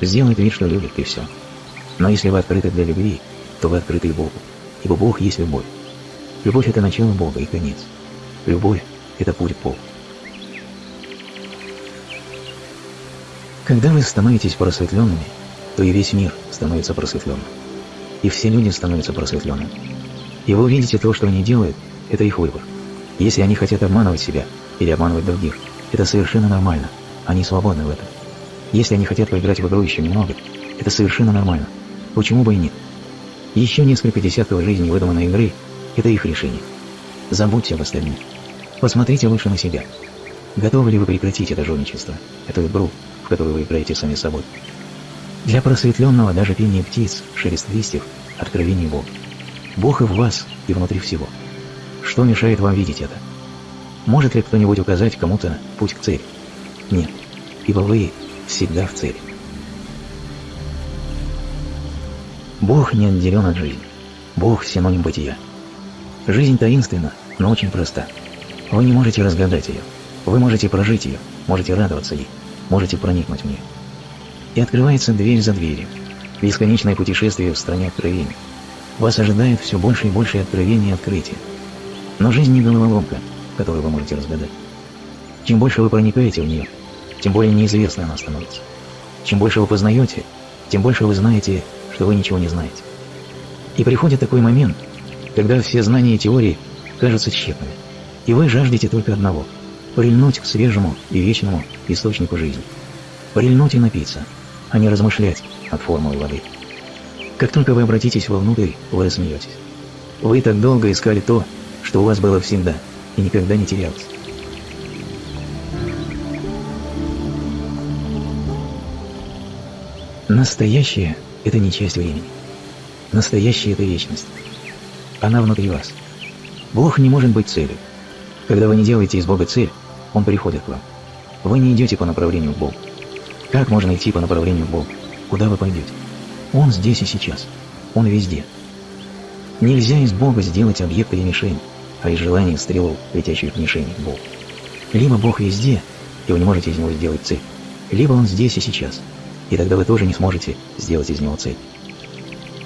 Speaker 1: Сделает вид, что любит, и все. Но если вы открыты для любви, то вы открыты и Богу, ибо Бог есть любовь. Любовь – это начало Бога и конец. Любовь – это путь к Когда вы становитесь просветленными, то и весь мир становится просветленным. И все люди становятся просветленными. И вы увидите то, что они делают, это их выбор. Если они хотят обманывать себя или обманывать других, это совершенно нормально. Они свободны в этом. Если они хотят поиграть в игру еще немного, это совершенно нормально. Почему бы и нет? Еще несколько десятков жизней выдуманной игры – это их решение. Забудьте об остальных. Посмотрите лучше на себя. Готовы ли вы прекратить это жульничество, эту игру, которую вы играете сами собой? Для просветленного даже пение птиц, шелест листьев – откровение Бога. Бог и в вас, и внутри всего. Что мешает вам видеть это? Может ли кто-нибудь указать кому-то путь к цели? Нет, ибо вы всегда в цели. Бог не отделен от жизни. Бог – синоним бытия. Жизнь таинственна, но очень проста. Вы не можете разгадать ее. Вы можете прожить ее, можете радоваться ей, можете проникнуть в нее. И открывается дверь за дверью. Бесконечное путешествие в стране откровений. Вас ожидает все больше и больше откровений и открытий. Но жизнь не головоломка, которую вы можете разгадать. Чем больше вы проникаете в нее, тем более неизвестной она становится. Чем больше вы познаете, тем больше вы знаете, что вы ничего не знаете. И приходит такой момент, когда все знания и теории кажутся тщетными, и вы жаждете только одного – прильнуть к свежему и вечному источнику жизни. Прильнуть и напиться, а не размышлять от формулы воды. Как только вы обратитесь вовнутрь, вы рассмеетесь. Вы так долго искали то, что у вас было всегда, и никогда не терялось. Настоящее – это не часть времени. Настоящее – это вечность. Она внутри вас. Бог не может быть целью. Когда вы не делаете из Бога цель, Он приходит к вам. Вы не идете по направлению к Богу. Как можно идти по направлению к Богу? Куда вы пойдете? Он здесь и сейчас. Он везде. Нельзя из Бога сделать объект или мишень, а из желания стрелу, летящую к мишени, Бог. Либо Бог везде, и вы не можете из него сделать цель, либо Он здесь и сейчас – и тогда вы тоже не сможете сделать из него цель.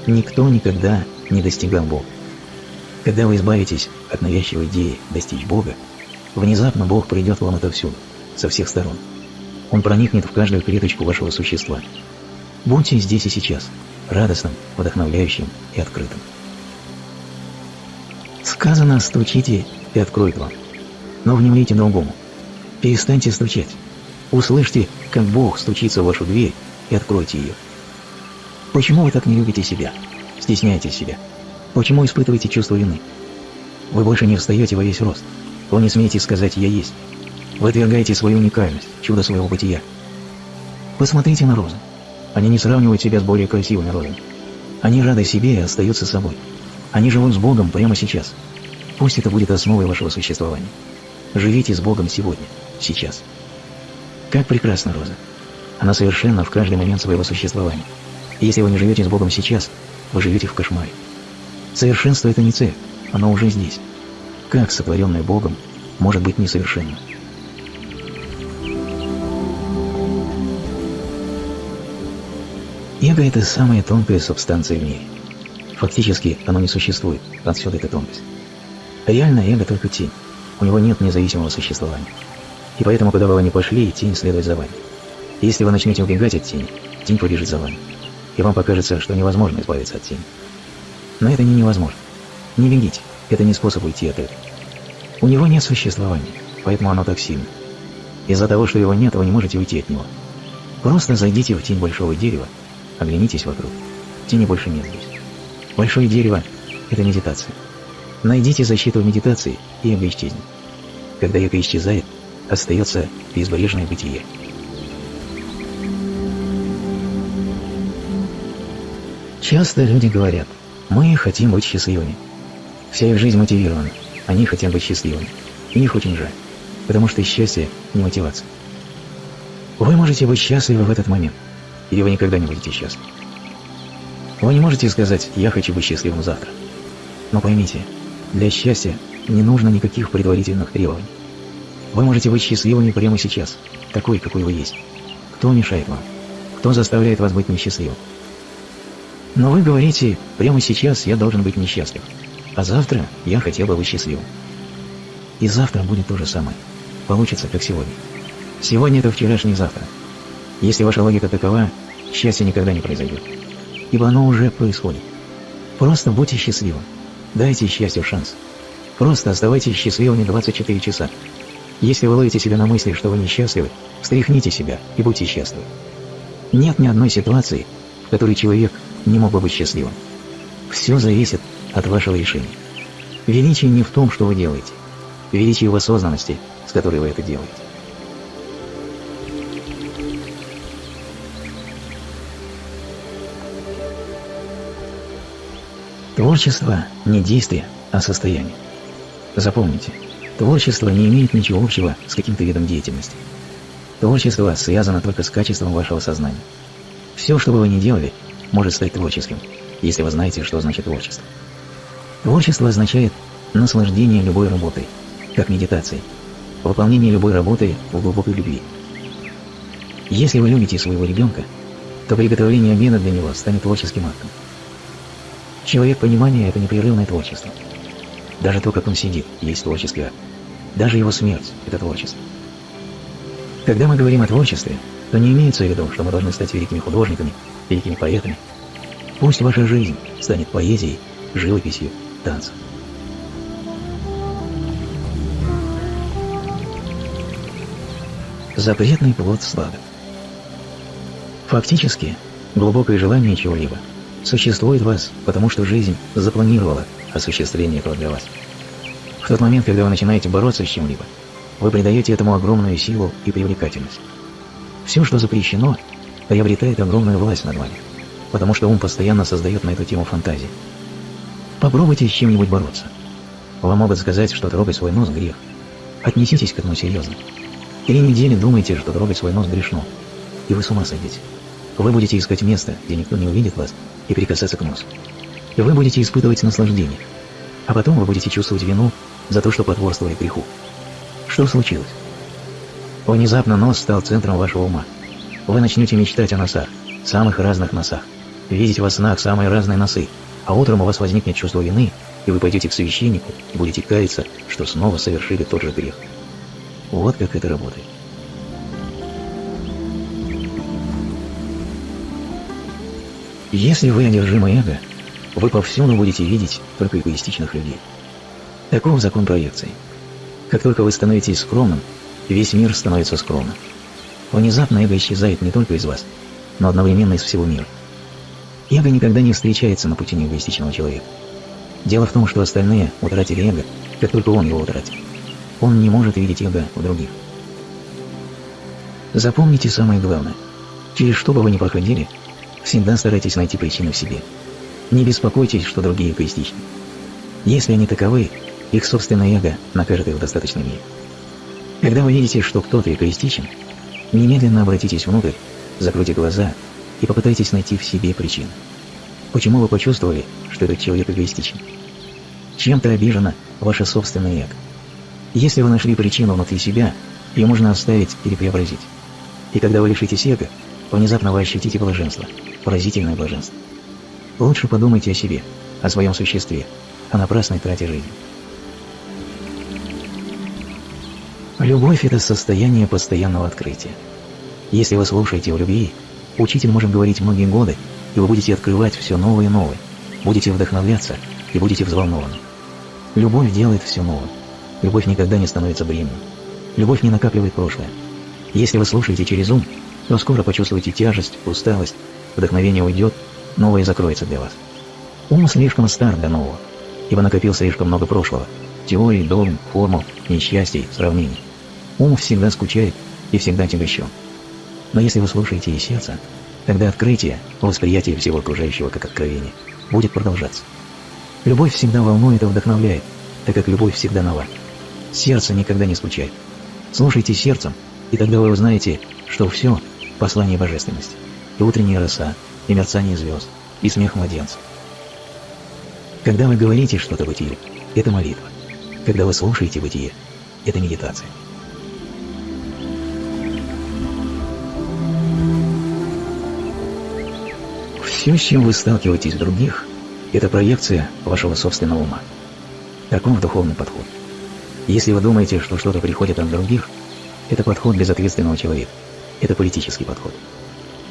Speaker 1: Никто никогда не достигал Бога. Когда вы избавитесь от навязчивой идеи достичь Бога, внезапно Бог придет вам отовсюду, со всех сторон. Он проникнет в каждую клеточку вашего существа. Будьте здесь и сейчас, радостным, вдохновляющим и открытым. Сказано «стучите, и откроет вам». Но внимайте другому. Перестаньте стучать. Услышьте, как Бог стучится в вашу дверь и откройте ее. Почему вы так не любите себя? Стесняете себя? Почему испытываете чувство вины? Вы больше не встаете во весь рост. Вы не смеете сказать «я есть». Вы отвергаете свою уникальность, чудо своего бытия. Посмотрите на розы. Они не сравнивают себя с более красивыми розами. Они рады себе и остаются собой. Они живут с Богом прямо сейчас. Пусть это будет основой вашего существования. Живите с Богом сегодня, сейчас. Как прекрасна роза. Она совершенна в каждый момент своего существования. И если вы не живете с Богом сейчас, вы живете в кошмаре. Совершенство – это не цель, оно уже здесь. Как сотворенное Богом может быть несовершенным? Эго – это самая тонкая субстанция в мире. Фактически оно не существует, отсюда эта тонкость. Реально эго только тень, у него нет независимого существования. И поэтому, куда бы вы ни пошли, тень следует за вами. Если вы начнете убегать от тени, тень побежит за вами. И вам покажется, что невозможно избавиться от тени. Но это не невозможно. Не бегите, это не способ уйти от этого. У него нет существования, поэтому оно так сильно. Из-за того, что его нет, вы не можете уйти от него. Просто зайдите в тень большого дерева, оглянитесь вокруг. Тени больше нет здесь. Большое дерево – это медитация. Найдите защиту в медитации, и эго исчезнет. Когда эго исчезает, остается безбрежное бытие. Часто люди говорят, мы хотим быть счастливыми. Вся их жизнь мотивирована, они хотят быть счастливыми. И их очень жаль, потому что счастье не мотивация. Вы можете быть счастливы в этот момент, или вы никогда не будете счастливы. Вы не можете сказать «я хочу быть счастливым завтра». Но поймите, для счастья не нужно никаких предварительных требований. Вы можете быть счастливыми прямо сейчас, такой, какой вы есть. Кто мешает вам? Кто заставляет вас быть несчастливым? Но вы говорите, прямо сейчас я должен быть несчастлив, а завтра я хотел бы быть счастливым. И завтра будет то же самое. Получится, как сегодня. Сегодня это вчерашний завтра. Если ваша логика такова, счастье никогда не произойдет. Ибо оно уже происходит. Просто будьте счастливы. Дайте счастью шанс. Просто оставайтесь счастливыми 24 часа. Если вы ловите себя на мысли, что вы несчастливы, встряхните себя и будьте счастливы. Нет ни одной ситуации, в которой человек не мог бы быть счастливым. Все зависит от вашего решения. Величие не в том, что вы делаете. Величие в осознанности, с которой вы это делаете. Творчество – не действие, а состояние. Запомните, творчество не имеет ничего общего с каким-то видом деятельности. Творчество связано только с качеством вашего сознания. Все, что бы вы ни делали, может стать творческим, если вы знаете, что значит творчество. Творчество означает наслаждение любой работой, как медитацией, выполнение любой работы в глубокой любви. Если вы любите своего ребенка, то приготовление обеда для него станет творческим актом. Человек понимания – это непрерывное творчество. Даже то, как он сидит, есть творческий акт. Даже его смерть – это творчество. Когда мы говорим о творчестве, то не имеется в виду, что мы должны стать великими художниками, великими поэтами. Пусть ваша жизнь станет поэзией, живописью, танцем. Запретный плод сладок. Фактически, глубокое желание чего-либо – существует в вас, потому что жизнь запланировала осуществление этого для вас. В тот момент, когда вы начинаете бороться с чем-либо, вы придаете этому огромную силу и привлекательность. Все, что запрещено, приобретает огромную власть над вами, потому что ум постоянно создает на эту тему фантазии. Попробуйте с чем-нибудь бороться. Вам могут сказать, что трогать свой нос – грех. Отнеситесь к этому серьезно. Три недели думайте, что трогать свой нос грешно, и вы с ума сойдете. Вы будете искать место, где никто не увидит вас, и прикасаться к носу. Вы будете испытывать наслаждение, а потом вы будете чувствовать вину за то, что потворствовали греху. Что случилось? Внезапно нос стал центром вашего ума. Вы начнете мечтать о носах, самых разных носах, видеть во снах самые разные носы, а утром у вас возникнет чувство вины, и вы пойдете к священнику и будете каяться, что снова совершили тот же грех. Вот как это работает. Если вы одержимы эго, вы повсюду будете видеть только эгоистичных людей. Таков закон проекции. Как только вы становитесь скромным, весь мир становится скромным. Внезапно эго исчезает не только из вас, но одновременно из всего мира. Эго никогда не встречается на пути неэгоистичного человека. Дело в том, что остальные утратили эго, как только он его утратил. Он не может видеть эго в других. Запомните самое главное. Через что бы вы ни проходили, Всегда старайтесь найти причину в себе. Не беспокойтесь, что другие эгоистичны. Если они таковы, их собственное эго накажет их в достаточной мере. Когда вы видите, что кто-то эгоистичен, немедленно обратитесь внутрь, закройте глаза и попытайтесь найти в себе причину. Почему вы почувствовали, что этот человек эгоистичен? Чем-то обижено ваше собственное эго. Если вы нашли причину внутри себя, ее можно оставить или преобразить. И когда вы лишитесь эго, внезапно вы ощутите блаженство – поразительное блаженство. Лучше подумайте о себе, о своем существе, о напрасной трате жизни. Любовь – это состояние постоянного открытия. Если вы слушаете о любви, учитель может говорить многие годы, и вы будете открывать все новое и новое, будете вдохновляться и будете взволнованы. Любовь делает все новое. Любовь никогда не становится бременем. Любовь не накапливает прошлое. Если вы слушаете через ум, то скоро почувствуете тяжесть, усталость вдохновение уйдет, новое закроется для вас. Ум слишком стар для нового, ибо накопил слишком много прошлого, теорий, догм, формул, несчастий, сравнений. Ум всегда скучает и всегда тягощен. Но если вы слушаете и сердце, тогда открытие, восприятие всего окружающего как откровение, будет продолжаться. Любовь всегда волнует и вдохновляет, так как любовь всегда нова. Сердце никогда не скучает. Слушайте сердцем, и тогда вы узнаете, что все – послание божественности и утренняя роса, и мерцание звезд, и смех младенцев. Когда вы говорите что-то бытие, это молитва. Когда вы слушаете бытие, это медитация. Все, с чем вы сталкиваетесь в других, это проекция вашего собственного ума. Таков духовный подход. Если вы думаете, что что-то приходит от других, это подход безответственного человека. Это политический подход.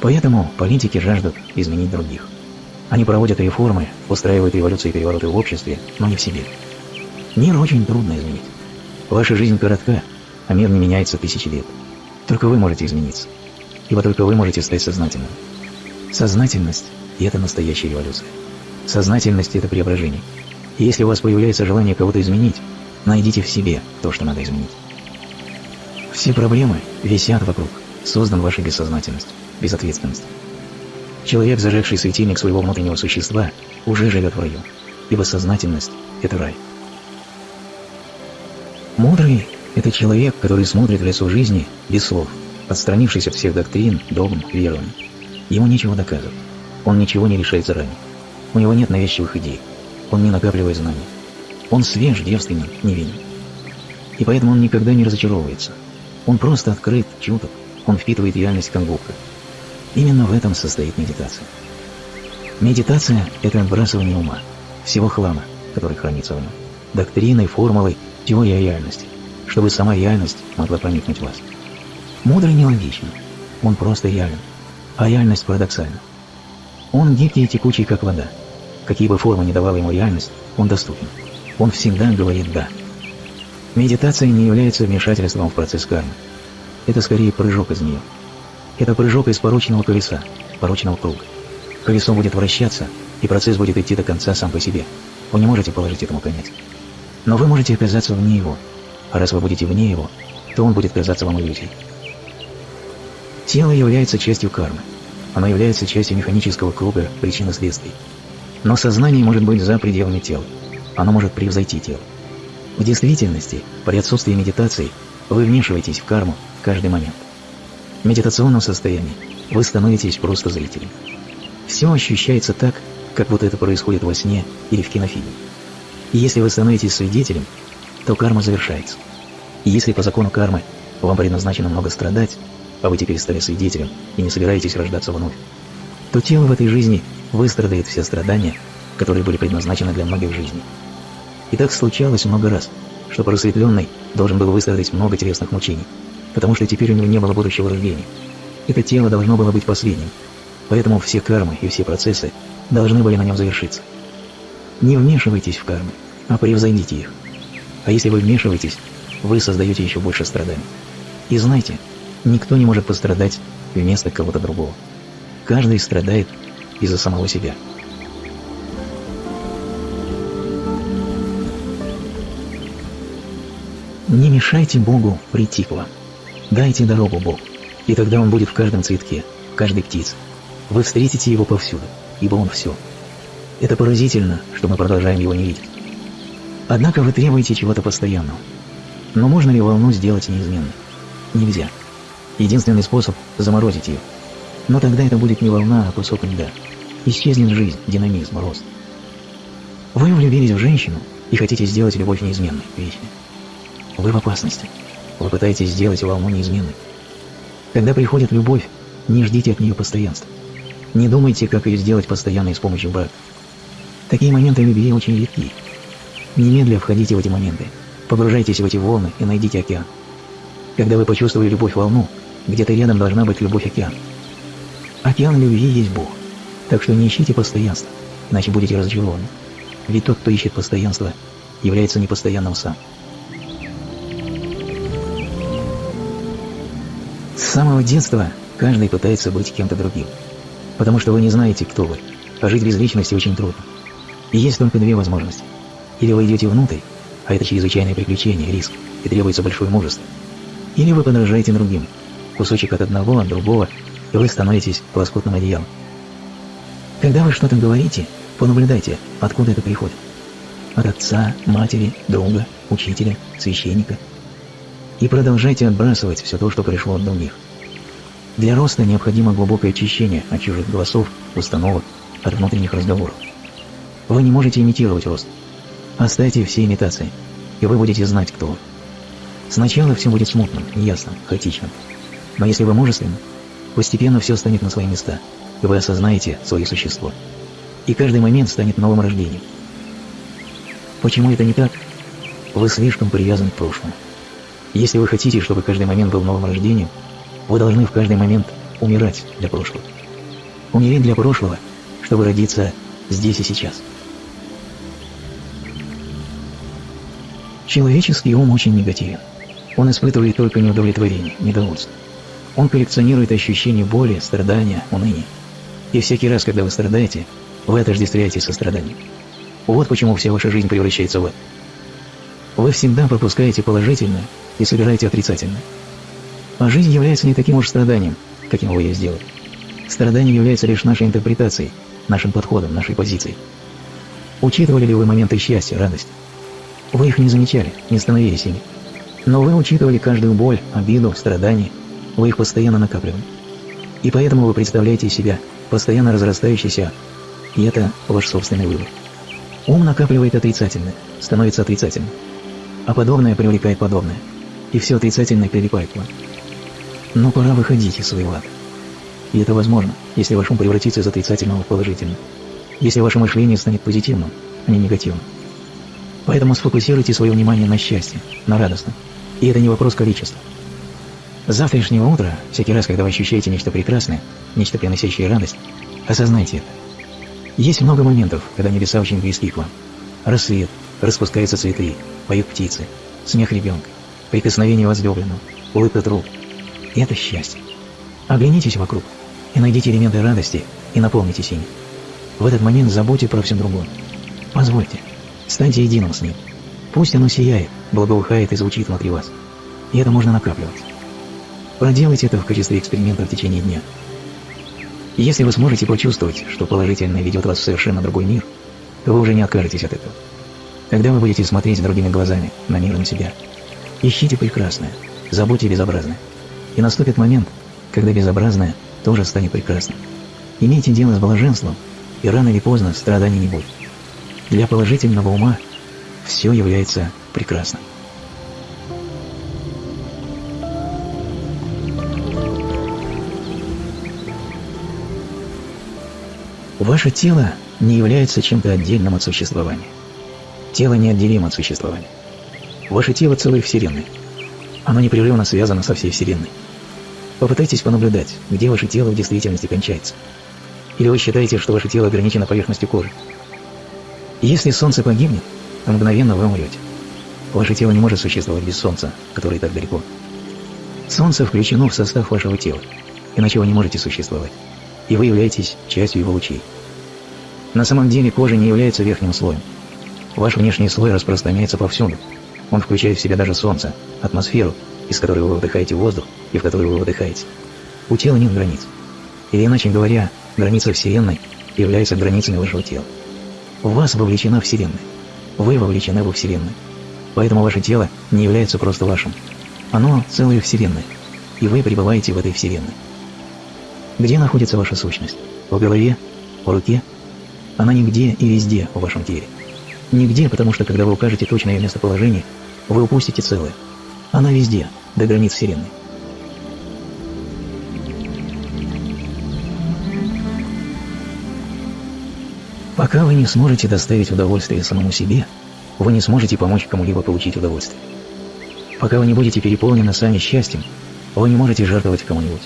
Speaker 1: Поэтому политики жаждут изменить других. Они проводят реформы, устраивают революции и перевороты в обществе, но не в себе. Мир очень трудно изменить. Ваша жизнь коротка, а мир не меняется тысячи лет. Только вы можете измениться. Ибо только вы можете стать сознательным. Сознательность – это настоящая революция. Сознательность – это преображение. И если у вас появляется желание кого-то изменить, найдите в себе то, что надо изменить. Все проблемы висят вокруг, создан вашей бессознательностью, безответственностью. Человек, зажегший светильник своего внутреннего существа, уже живет в раю, ибо сознательность – это рай. Мудрый – это человек, который смотрит в лицо жизни без слов, отстранившись от всех доктрин, догм, верований. Ему нечего доказывать. Он ничего не решает заранее. У него нет навязчивых идей. Он не накапливает знаний. Он свеж, девственен, невинен. И поэтому он никогда не разочаровывается. Он просто открыт, чуток. Он впитывает реальность как губка. Именно в этом состоит медитация. Медитация – это отбрасывание ума, всего хлама, который хранится в нем, доктрины, формулы, теория реальности, чтобы сама реальность могла проникнуть в вас. Мудрый не логичен, он просто реален, а реальность парадоксальна. Он гибкий и текучий, как вода. Какие бы формы ни давала ему реальность, он доступен. Он всегда говорит «да». Медитация не является вмешательством в процесс кармы. Это скорее прыжок из нее. Это прыжок из порочного колеса, порочного круга. Колесо будет вращаться, и процесс будет идти до конца сам по себе. Вы не можете положить этому конец. Но вы можете оказаться вне его. А раз вы будете вне его, то он будет казаться вам иллюзией. Тело является частью кармы. Оно является частью механического круга причин и следствий. Но сознание может быть за пределами тела. Оно может превзойти тело. В действительности, при отсутствии медитации, вы вмешиваетесь в карму в каждый момент. В медитационном состоянии вы становитесь просто зрителем. Все ощущается так, как будто это происходит во сне или в кинофильме. И если вы становитесь свидетелем, то карма завершается. И если по закону кармы вам предназначено много страдать, а вы теперь стали свидетелем и не собираетесь рождаться вновь, то тело в этой жизни выстрадает все страдания, которые были предназначены для многих жизней. И так случалось много раз, что просветленный должен был выстрадать много телесных мучений, потому что теперь у него не было будущего рождения. Это тело должно было быть последним, поэтому все кармы и все процессы должны были на нем завершиться. Не вмешивайтесь в кармы, а превзойдите их. А если вы вмешиваетесь, вы создаете еще больше страданий. И знайте, никто не может пострадать вместо кого-то другого. Каждый страдает из-за самого себя. Не мешайте Богу прийти к вам. Дайте дорогу Богу, и тогда Он будет в каждом цветке, в каждой птице. Вы встретите Его повсюду, ибо Он все – это поразительно, что мы продолжаем его не видеть. Однако вы требуете чего-то постоянного. Но можно ли волну сделать неизменной? Нельзя. Единственный способ – заморозить ее. Но тогда это будет не волна, а кусок льда. Исчезнет жизнь, динамизм, рост. Вы влюбились в женщину и хотите сделать любовь неизменной, вечной. Вы в опасности. Вы пытаетесь сделать волну неизменной. Когда приходит любовь, не ждите от нее постоянства. Не думайте, как ее сделать постоянной с помощью брака. Такие моменты любви очень редки. Немедля входите в эти моменты, погружайтесь в эти волны и найдите океан. Когда вы почувствовали любовь-волну, где-то рядом должна быть любовь-океан. Океан любви есть Бог, так что не ищите постоянства, иначе будете разочарованы. Ведь тот, кто ищет постоянство, является непостоянным сам. С самого детства каждый пытается быть кем-то другим, потому что вы не знаете, кто вы, а жить без личности очень трудно. И есть только две возможности. Или вы идете внутрь, а это чрезвычайное приключение, риск, и требуется большое мужество. Или вы подражаете другим, кусочек от одного, от другого, и вы становитесь лоскутным одеялом. Когда вы что-то говорите, понаблюдайте, откуда это приходит. От отца, матери, друга, учителя, священника. И продолжайте отбрасывать все то, что пришло от других. Для роста необходимо глубокое очищение от чужих голосов, установок, от внутренних разговоров. Вы не можете имитировать рост. Оставьте все имитации, и вы будете знать, кто вы. Сначала все будет смутным, неясным, хаотичным. Но если вы мужественны, постепенно все станет на свои места, и вы осознаете свое существо. И каждый момент станет новым рождением. Почему это не так? Вы слишком привязаны к прошлому. Если вы хотите, чтобы каждый момент был новым рождением, Вы должны в каждый момент умирать для прошлого. Умереть для прошлого, чтобы родиться здесь и сейчас. Человеческий ум очень негативен. Он испытывает только неудовлетворение, недовольство. Он коллекционирует ощущения боли, страдания, уныния. И всякий раз, когда вы страдаете, вы отождествляете сострадание. Вот почему вся ваша жизнь превращается в это. Вы всегда пропускаете положительное и собираете отрицательное. А жизнь является не таким уж страданием, каким вы ее сделали. Страдание является лишь нашей интерпретацией, нашим подходом, нашей позицией. Учитывали ли вы моменты счастья, радости? Вы их не замечали, не становились ими. Но вы учитывали каждую боль, обиду, страдание. Вы их постоянно накапливали. И поэтому вы представляете себя постоянно разрастающийся, и это ваш собственный выбор. Ум накапливает отрицательное, становится отрицательным. А подобное привлекает подобное. И все отрицательное прилипает к вам. Но пора выходить из своего ада. И это возможно, если ваш ум превратится из отрицательного в положительное. Если ваше мышление станет позитивным, а не негативным. Поэтому сфокусируйте свое внимание на счастье, на радостном. И это не вопрос количества. С завтрашнего утра, всякий раз, когда вы ощущаете нечто прекрасное, нечто приносящее радость, осознайте это. Есть много моментов, когда небеса очень близки к вам. Рассвет, распускаются цветы, поют птицы, смех ребенка, прикосновение возлюбленного, улыбка друг. И это счастье. Оглянитесь вокруг и найдите элементы радости и наполнитесь ими. В этот момент забудьте про все другое. Позвольте, станьте единым с ним. Пусть оно сияет, благоухает и звучит внутри вас. И это можно накапливать. Проделайте это в качестве эксперимента в течение дня. если вы сможете почувствовать, что положительное ведет вас в совершенно другой мир, то вы уже не откажетесь от этого. Тогда вы будете смотреть другими глазами на мир и на себя. Ищите прекрасное, забудьте безобразное. И наступит момент, когда безобразное тоже станет прекрасным. Имейте дело с блаженством, и рано или поздно страданий не будет. Для положительного ума все является прекрасным. Ваше тело не является чем-то отдельным от существования. Тело неотделимо от существования. Ваше тело – целая Вселенная. Оно непрерывно связано со всей Вселенной. Попытайтесь понаблюдать, где ваше тело в действительности кончается. Или вы считаете, что ваше тело ограничено поверхностью кожи? Если солнце погибнет, то мгновенно вы умрете. Ваше тело не может существовать без солнца, которое так далеко. Солнце включено в состав вашего тела, иначе вы не можете существовать, и вы являетесь частью его лучей. На самом деле кожа не является верхним слоем. Ваш внешний слой распространяется повсюду. Он включает в себя даже солнце, атмосферу, из которой вы выдыхаете воздух и в которой вы выдыхаете. У тела нет границ. Или иначе говоря, граница Вселенной является границами вашего тела. В вас вовлечена Вселенная. Вы вовлечены во Вселенную. Поэтому ваше тело не является просто вашим. Оно целая Вселенная. И вы пребываете в этой Вселенной. Где находится ваша сущность? В голове? В руке? Она нигде и везде в вашем теле. Нигде, потому что когда вы укажете точное местоположение, вы упустите целое. Она везде, до границ Вселенной. Пока вы не сможете доставить удовольствие самому себе, вы не сможете помочь кому-либо получить удовольствие. Пока вы не будете переполнены сами счастьем, вы не можете жертвовать кому-нибудь.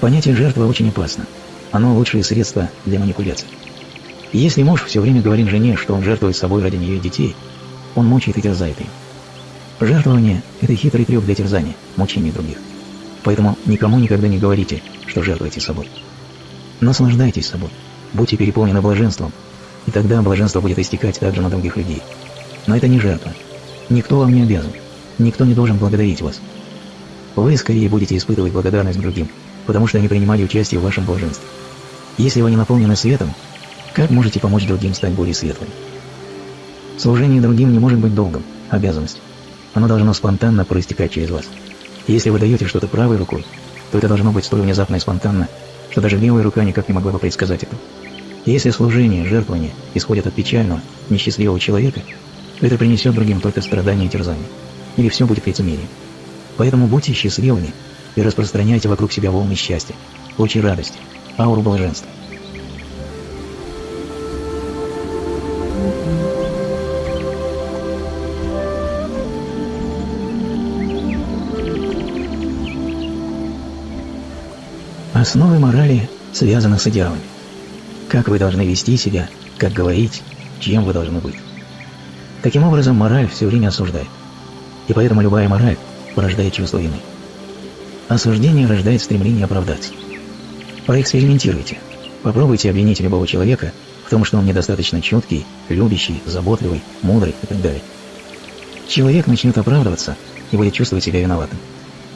Speaker 1: Понятие жертвы очень опасно. Оно лучшее средство для манипуляций. Если муж все время говорит жене, что он жертвует собой ради нее детей, он мучает и терзает ее. Жертвование – это хитрый трюк для терзания, мучения других. Поэтому никому никогда не говорите, что жертвуете собой. Наслаждайтесь собой, будьте переполнены блаженством, и тогда блаженство будет истекать также на других людей. Но это не жертва. Никто вам не обязан, никто не должен благодарить вас. Вы скорее будете испытывать благодарность другим, потому что они принимали участие в вашем блаженстве. Если вы не наполнены светом, как можете помочь другим стать более светлыми? Служение другим не может быть долгом, обязанностью. Оно должно спонтанно проистекать через вас. Если вы даете что-то правой рукой, то это должно быть столь внезапно и спонтанно, что даже левая рука никак не могла бы предсказать это. если служение, жертвование исходят от печального, несчастливого человека, то это принесет другим только страдания и терзания. Или все будет лицемерием. Поэтому будьте счастливыми и распространяйте вокруг себя волны счастья, лучи радости, ауру блаженства. Основы морали связаны с идеалами. Как вы должны вести себя, как говорить, чем вы должны быть. Таким образом, мораль все время осуждает. И поэтому любая мораль порождает чувство вины. Осуждение рождает стремление оправдаться. Проэкспериментируйте. Попробуйте обвинить любого человека в том, что он недостаточно чуткий, любящий, заботливый, мудрый и так далее. Человек начнет оправдываться и будет чувствовать себя виноватым.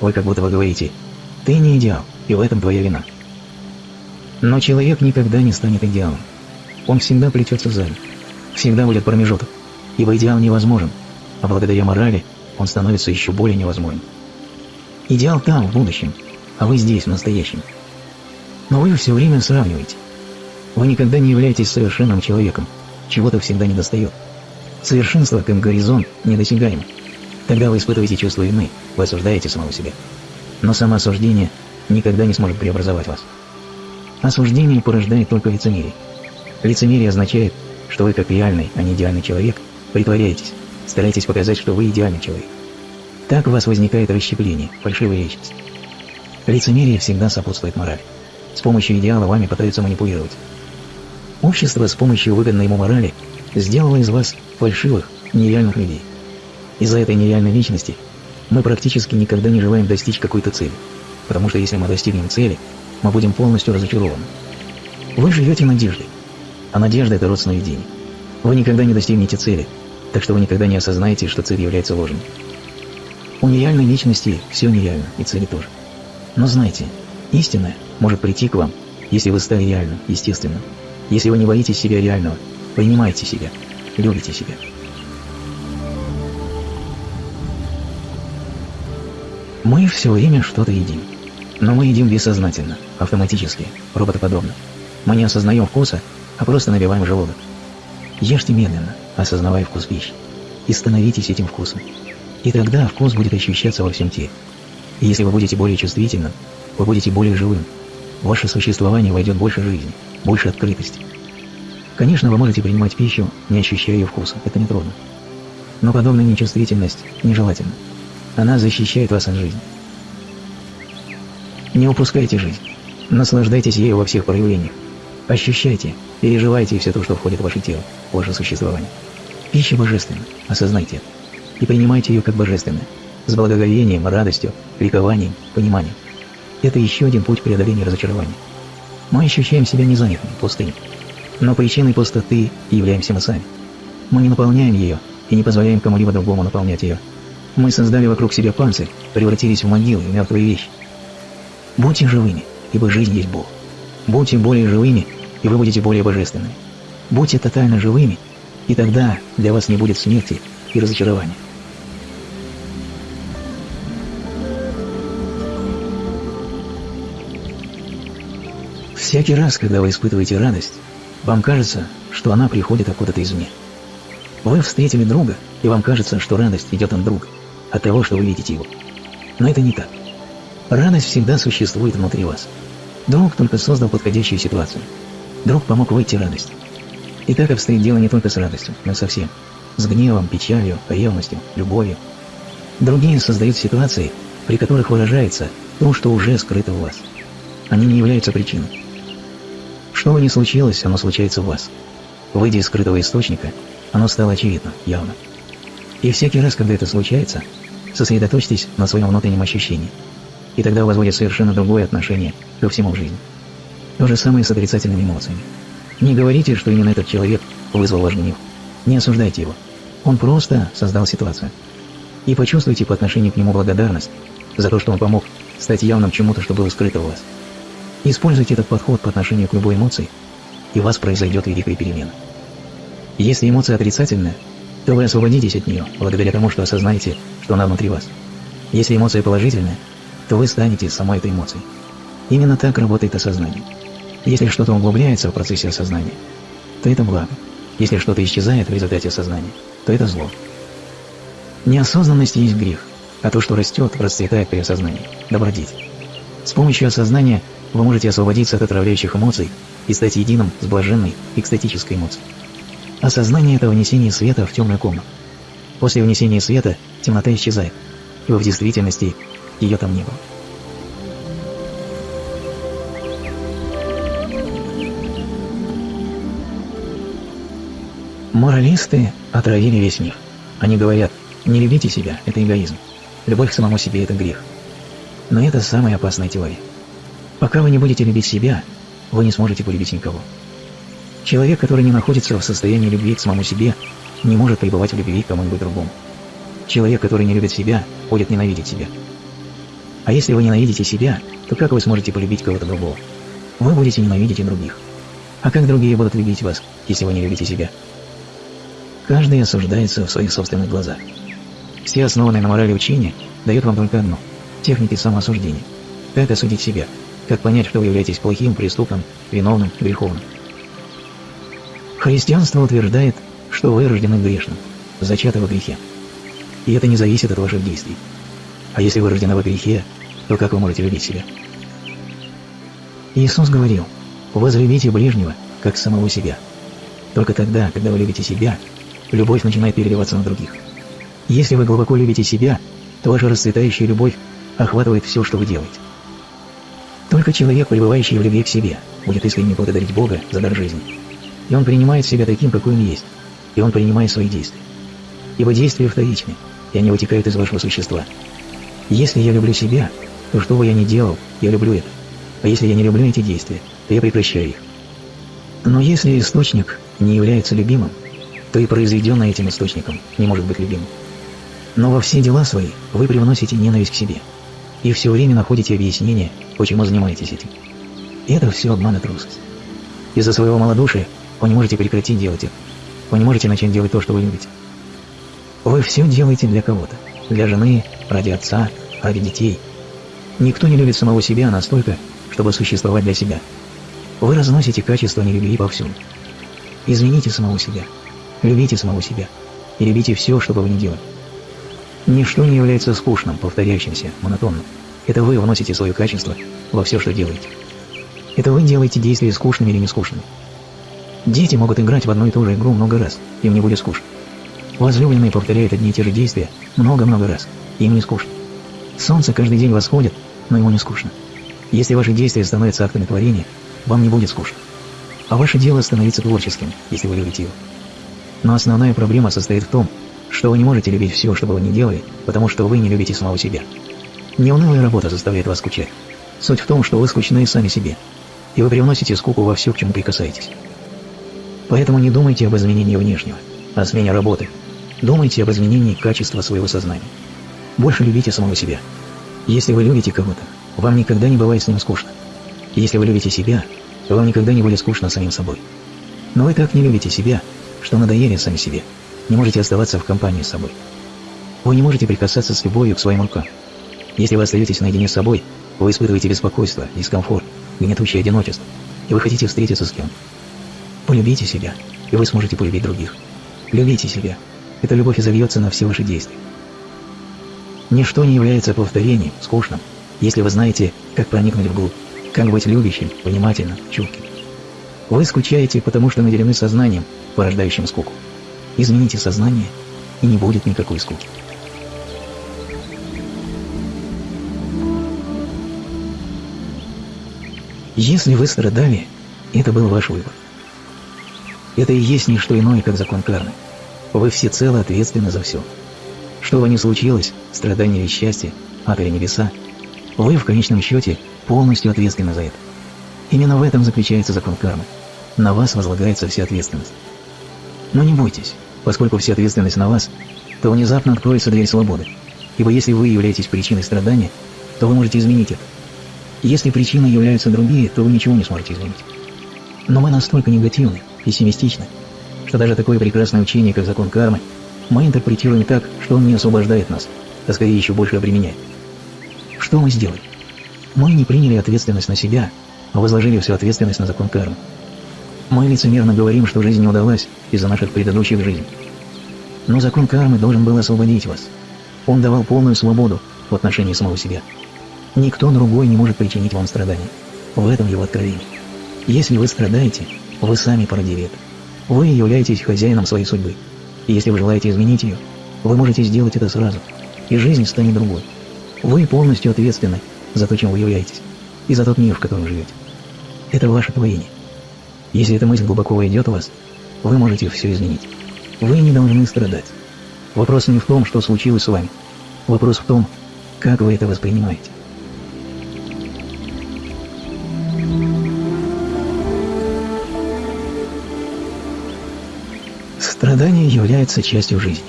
Speaker 1: Вы как будто вы говорите «ты не идеал, и в этом твоя вина». Но человек никогда не станет идеалом. Он всегда плетется сзади. Всегда будет промежуток, ибо идеал невозможен, а благодаря морали он становится еще более невозможным. Идеал там, в будущем, а вы здесь, в настоящем. Но вы все время сравниваете. Вы никогда не являетесь совершенным человеком, чего-то всегда недостает. Совершенство, как горизонт, недосягаем. Тогда вы испытываете чувство вины, вы осуждаете самого себя. Но самоосуждение никогда не сможет преобразовать вас. Осуждение порождает только лицемерие. Лицемерие означает, что вы как реальный, а не идеальный человек, притворяетесь, стараетесь показать, что вы идеальный человек. Так у вас возникает расщепление, фальшивая личность. Лицемерие всегда сопутствует морали. С помощью идеала вами пытаются манипулировать. Общество с помощью выгодной ему морали сделало из вас фальшивых, нереальных людей. Из-за этой нереальной личности мы практически никогда не желаем достичь какой-то цели, потому что если мы достигнем цели, мы будем полностью разочарованы. Вы живете надеждой, а надежда – это род сновидений. Вы никогда не достигнете цели, так что вы никогда не осознаете, что цель является ложной. У нереальной личности все нереально, и цели тоже. Но знайте, истинное может прийти к вам, если вы стали реальным, естественным. Если вы не боитесь себя реального, принимайте себя, любите себя. Мы все время что-то едим. Но мы едим бессознательно, автоматически, роботоподобно. Мы не осознаем вкуса, а просто набиваем желудок. Ешьте медленно, осознавая вкус пищи, и становитесь этим вкусом. И тогда вкус будет ощущаться во всем теле. И если вы будете более чувствительным, вы будете более живым. Ваше существование войдет больше жизни, больше открытости. Конечно, вы можете принимать пищу, не ощущая ее вкуса, это нетрудно. Но подобная нечувствительность нежелательна. Она защищает вас от жизни. Не упускайте жизнь. Наслаждайтесь ею во всех проявлениях. Ощущайте, переживайте все то, что входит в ваше тело, в ваше существование. Пища божественна, осознайте это. И принимайте ее как божественное, с благоговением, радостью, ликованием, пониманием. Это еще один путь преодоления разочарования. Мы ощущаем себя незанятыми, пустыми. Но причиной пустоты являемся мы сами. Мы не наполняем ее и не позволяем кому-либо другому наполнять ее. Мы создали вокруг себя панцирь, превратились в могилы, в мертвые вещи. Будьте живыми, ибо жизнь есть Бог. Будьте более живыми, и вы будете более божественными. Будьте тотально живыми, и тогда для вас не будет смерти и разочарования. Всякий раз, когда вы испытываете радость, вам кажется, что она приходит откуда-то извне. Вы встретили друга, и вам кажется, что радость идет от друга, от того, что вы видите его. Но это не так. Радость всегда существует внутри вас. Друг только создал подходящую ситуацию. Друг помог выйти радость. И так обстоит дело не только с радостью, но со всем. С гневом, печалью, ревностью, любовью. Другие создают ситуации, при которых выражается то, что уже скрыто в вас. Они не являются причиной. Что бы ни случилось, оно случается в вас. Выйдя из скрытого источника, оно стало очевидно, явно. И всякий раз, когда это случается, сосредоточьтесь на своем внутреннем ощущении – и тогда у вас будет совершенно другое отношение ко всему в жизни. То же самое с отрицательными эмоциями. Не говорите, что именно этот человек вызвал ваш гнев. Не осуждайте его. Он просто создал ситуацию. И почувствуйте по отношению к нему благодарность за то, что он помог стать явным чему-то, что было скрыто у вас. Используйте этот подход по отношению к любой эмоции, и у вас произойдет великая перемена. Если эмоция отрицательная, то вы освободитесь от нее, благодаря тому, что осознаете, что она внутри вас. Если эмоция положительная, то вы станете самой этой эмоцией. Именно так работает осознание. Если что-то углубляется в процессе осознания, то это благо. Если что-то исчезает в результате осознания, то это зло. Неосознанность есть грех, а то, что растет, расцветает при осознании – добродетель. С помощью осознания вы можете освободиться от отравляющих эмоций и стать единым с блаженной экстатической эмоцией. Осознание – это внесение света в темную комнату. После внесения света темнота исчезает, и вы в действительности ее там не было.
Speaker 2: Моралисты отравили весь мир. Они говорят, не любите себя – это эгоизм. Любовь к самому себе – это грех. Но это самая опасная теория. Пока вы не будете любить себя, вы не сможете полюбить никого. Человек, который не находится в состоянии любви к самому себе, не может пребывать в любви к кому-нибудь другому. Человек, который не любит себя, будет ненавидеть себя. А если вы ненавидите себя, то как вы сможете полюбить кого-то другого? Вы будете ненавидеть и других. А как другие будут любить вас, если вы не любите себя? Каждый осуждается в своих собственных глазах. Все основанные на морали учения дают вам только одно – техники самоосуждения. Как осудить себя? Как понять, что вы являетесь плохим, преступным, виновным, греховным? Христианство утверждает, что вы рождены грешным, зачаты во грехе. И это не зависит от ваших действий. А если вы рождены во грехе, то как вы можете любить себя? Иисус говорил, возлюбите ближнего, как самого себя. Только тогда, когда вы любите себя, любовь начинает переливаться на других. Если вы глубоко любите себя, то ваша расцветающая любовь охватывает все, что вы делаете. Только человек, пребывающий в любви к себе, будет искренне благодарить Бога за дар жизни. И он принимает себя таким, какой он есть, и он принимает свои действия. Ибо действия вторичны, и они вытекают из вашего существа. Если я люблю себя, то что бы я ни делал, я люблю это. А если я не люблю эти действия, то я прекращаю их. Но если источник не является любимым, то и произведенное этим источником не может быть любимым. Но во все дела свои вы привносите ненависть к себе. И все время находите объяснение, почему занимаетесь этим. Это все обман и трусость. Из-за своего малодушия вы не можете прекратить делать это. Вы не можете начать делать то, что вы любите. Вы все делаете для кого-то. Для жены, ради отца, ради детей. Никто не любит самого себя настолько, чтобы существовать для себя. Вы разносите качество нелюбви повсюду. Измените самого себя. Любите самого себя. И любите все, что бы вы ни делали. Ничто не является скучным, повторяющимся, монотонным. Это вы вносите свое качество во все, что делаете. Это вы делаете действия скучными или не скучными. Дети могут играть в одну и ту же игру много раз, им не будет скучно. Возлюбленные повторяют одни и те же действия много-много раз, им не скучно. Солнце каждый день восходит, но ему не скучно. Если ваши действия становятся актами творения, вам не будет скучно. А ваше дело становится творческим, если вы любите его. Но основная проблема состоит в том, что вы не можете любить все, что бы вы ни делали, потому что вы не любите самого себя. Неунылая работа заставляет вас скучать. Суть в том, что вы скучны сами себе, и вы привносите скуку во все, к чему прикасаетесь. Поэтому не думайте об изменении внешнего, о смене работы. Думайте об изменении качества своего сознания. Больше любите самого себя. Если вы любите кого-то, вам никогда не бывает с ним скучно. Если вы любите себя, вам никогда не будет скучно самим собой. Но вы так не любите себя, что надоели сами себе – не можете оставаться в компании с собой. Вы не можете прикасаться с любовью к своим рукам. Если вы остаетесь наедине с собой, вы испытываете беспокойство, дискомфорт, гнетущее одиночество, и вы хотите встретиться с кем. Полюбите себя, и вы сможете полюбить других. Любите себя. Эта любовь изольется на все ваши действия. Ничто не является повторением, скучным, если вы знаете, как проникнуть вглубь, как быть любящим, внимательным, чутким. Вы скучаете, потому что наделены сознанием, порождающим скуку. Измените сознание, и не будет никакой скуки. Если вы страдали, это был ваш выбор. Это и есть не что иное, как закон кармы. Вы всецело ответственны за все. Что бы ни случилось, страдания или счастье, ад или небеса, вы в конечном счете полностью ответственны за это. Именно в этом заключается закон кармы. На вас возлагается вся ответственность. Но не бойтесь, поскольку вся ответственность на вас, то внезапно откроется дверь свободы. Ибо если вы являетесь причиной страдания, то вы можете изменить это. Если причиной являются другие, то вы ничего не сможете изменить. Но мы настолько негативны, пессимистичны, что даже такое прекрасное учение, как закон кармы, мы интерпретируем так, что он не освобождает нас, а скорее еще больше обременяет. Что мы сделали? Мы не приняли ответственность на себя, а возложили всю ответственность на закон кармы. Мы лицемерно говорим, что жизнь не удалась из-за наших предыдущих жизней. Но закон кармы должен был освободить вас. Он давал полную свободу в отношении самого себя. Никто другой не может причинить вам страдания. В этом его откровение. Если вы страдаете, вы сами породили это. Вы являетесь хозяином своей судьбы. И если вы желаете изменить ее, вы можете сделать это сразу, и жизнь станет другой. Вы полностью ответственны за то, чем вы являетесь, и за тот мир, в котором живете. Это ваше творение. Если эта мысль глубоко войдет в вас, вы можете все изменить. Вы не должны страдать. Вопрос не в том, что случилось с вами. Вопрос в том, как вы это воспринимаете. Страдание является частью жизни.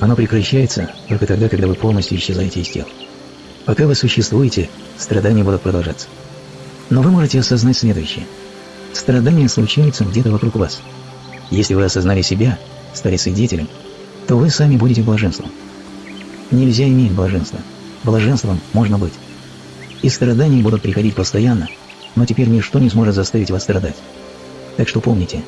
Speaker 2: Оно прекращается только тогда, когда вы полностью исчезаете из тела. Пока вы существуете, страдания будут продолжаться. Но вы можете осознать следующее. Страдания случаются где-то вокруг вас. Если вы осознали себя, стали свидетелем, то вы сами будете блаженством. Нельзя иметь блаженство. Блаженством можно быть. И страдания будут приходить постоянно, но теперь ничто не сможет заставить вас страдать. Так что помните,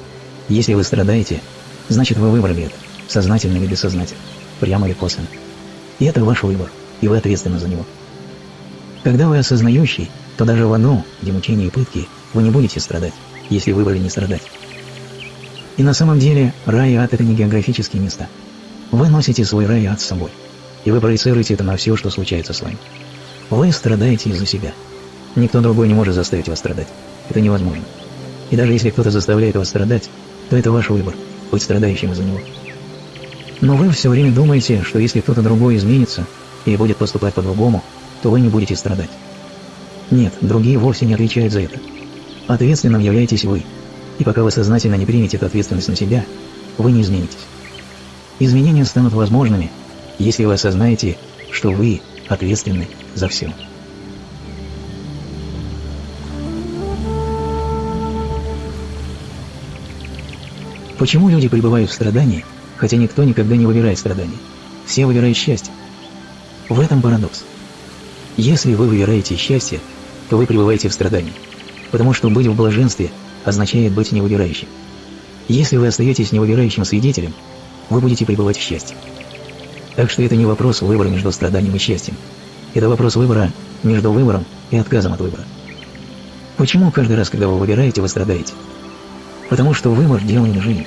Speaker 2: если вы страдаете, значит вы выбрали это, сознательно или бессознательно, прямо или косвенно. И это ваш выбор, и вы ответственны за него. Когда вы осознающий, то даже в аду, где мучения и пытки, вы не будете страдать, если выбрали не страдать. И на самом деле рай и ад – это не географические места. Вы носите свой рай и ад с собой, и вы проецируете это на все, что случается с вами. Вы страдаете из-за себя. Никто другой не может заставить вас страдать. Это невозможно. И даже если кто-то заставляет вас страдать, то это ваш выбор – быть страдающим из-за него. Но вы все время думаете, что если кто-то другой изменится или будет поступать по-другому, то вы не будете страдать. Нет, другие вовсе не отвечают за это. Ответственным являетесь вы. И пока вы сознательно не примете эту ответственность на себя, вы не изменитесь. Изменения станут возможными, если вы осознаете, что вы ответственны за все. Почему люди пребывают в страдании, хотя никто никогда не выбирает страдания? Все выбирают счастье. В этом парадокс. Если вы выбираете счастье, то вы пребываете в страдании, потому что быть в блаженстве означает быть невыбирающим. Если вы остаетесь невыбирающим свидетелем, вы будете пребывать в счастье. Так что это не вопрос выбора между страданием и счастьем. Это вопрос выбора между выбором и отказом от выбора. Почему каждый раз, когда вы выбираете, вы страдаете? Потому что выбор – дело не жизни.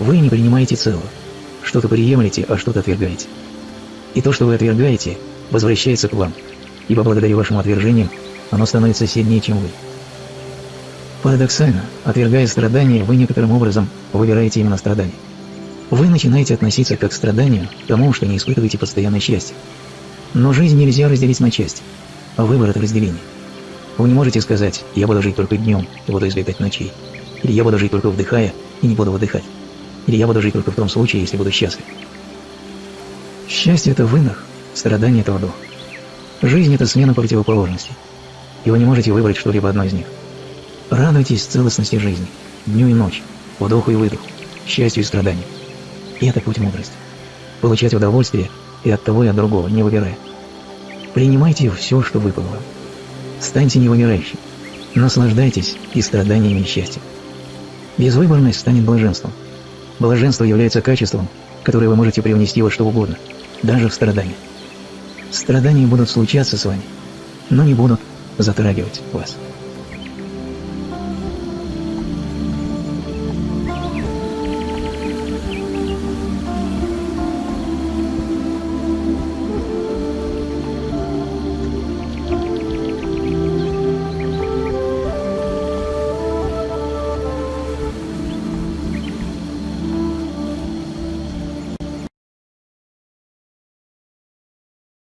Speaker 2: Вы не принимаете целого. Что-то приемлете, а что-то отвергаете. И то, что вы отвергаете, возвращается к вам, ибо благодаря вашим отвержениям оно становится сильнее, чем вы. Парадоксально, отвергая страдания, вы некоторым образом выбираете именно страдания. Вы начинаете относиться как к страданию к тому, что не испытываете постоянное счастье. Но жизнь нельзя разделить на части, выбор – это разделение. Вы не можете сказать «я буду жить только днем и буду избегать ночей», или «я буду жить только вдыхая и не буду выдыхать», или «я буду жить только в том случае, если буду счастлив». Счастье – это вынох, страдание – это вдох. Жизнь – это смена противоположностей, и вы не можете выбрать что-либо одно из них. Радуйтесь целостности жизни, дню и ночь, вдоху и выдоху, счастью и страданию. И это путь мудрости. Получать удовольствие и от того, и от другого, не выбирая. Принимайте все, что выпало вам. Станьте невымирающим. Наслаждайтесь и страданиями, и счастьем. Безвыборность станет блаженством. Блаженство является качеством, которое вы можете привнести во что угодно, даже в страдания. Страдания будут случаться с вами, но не будут затрагивать вас.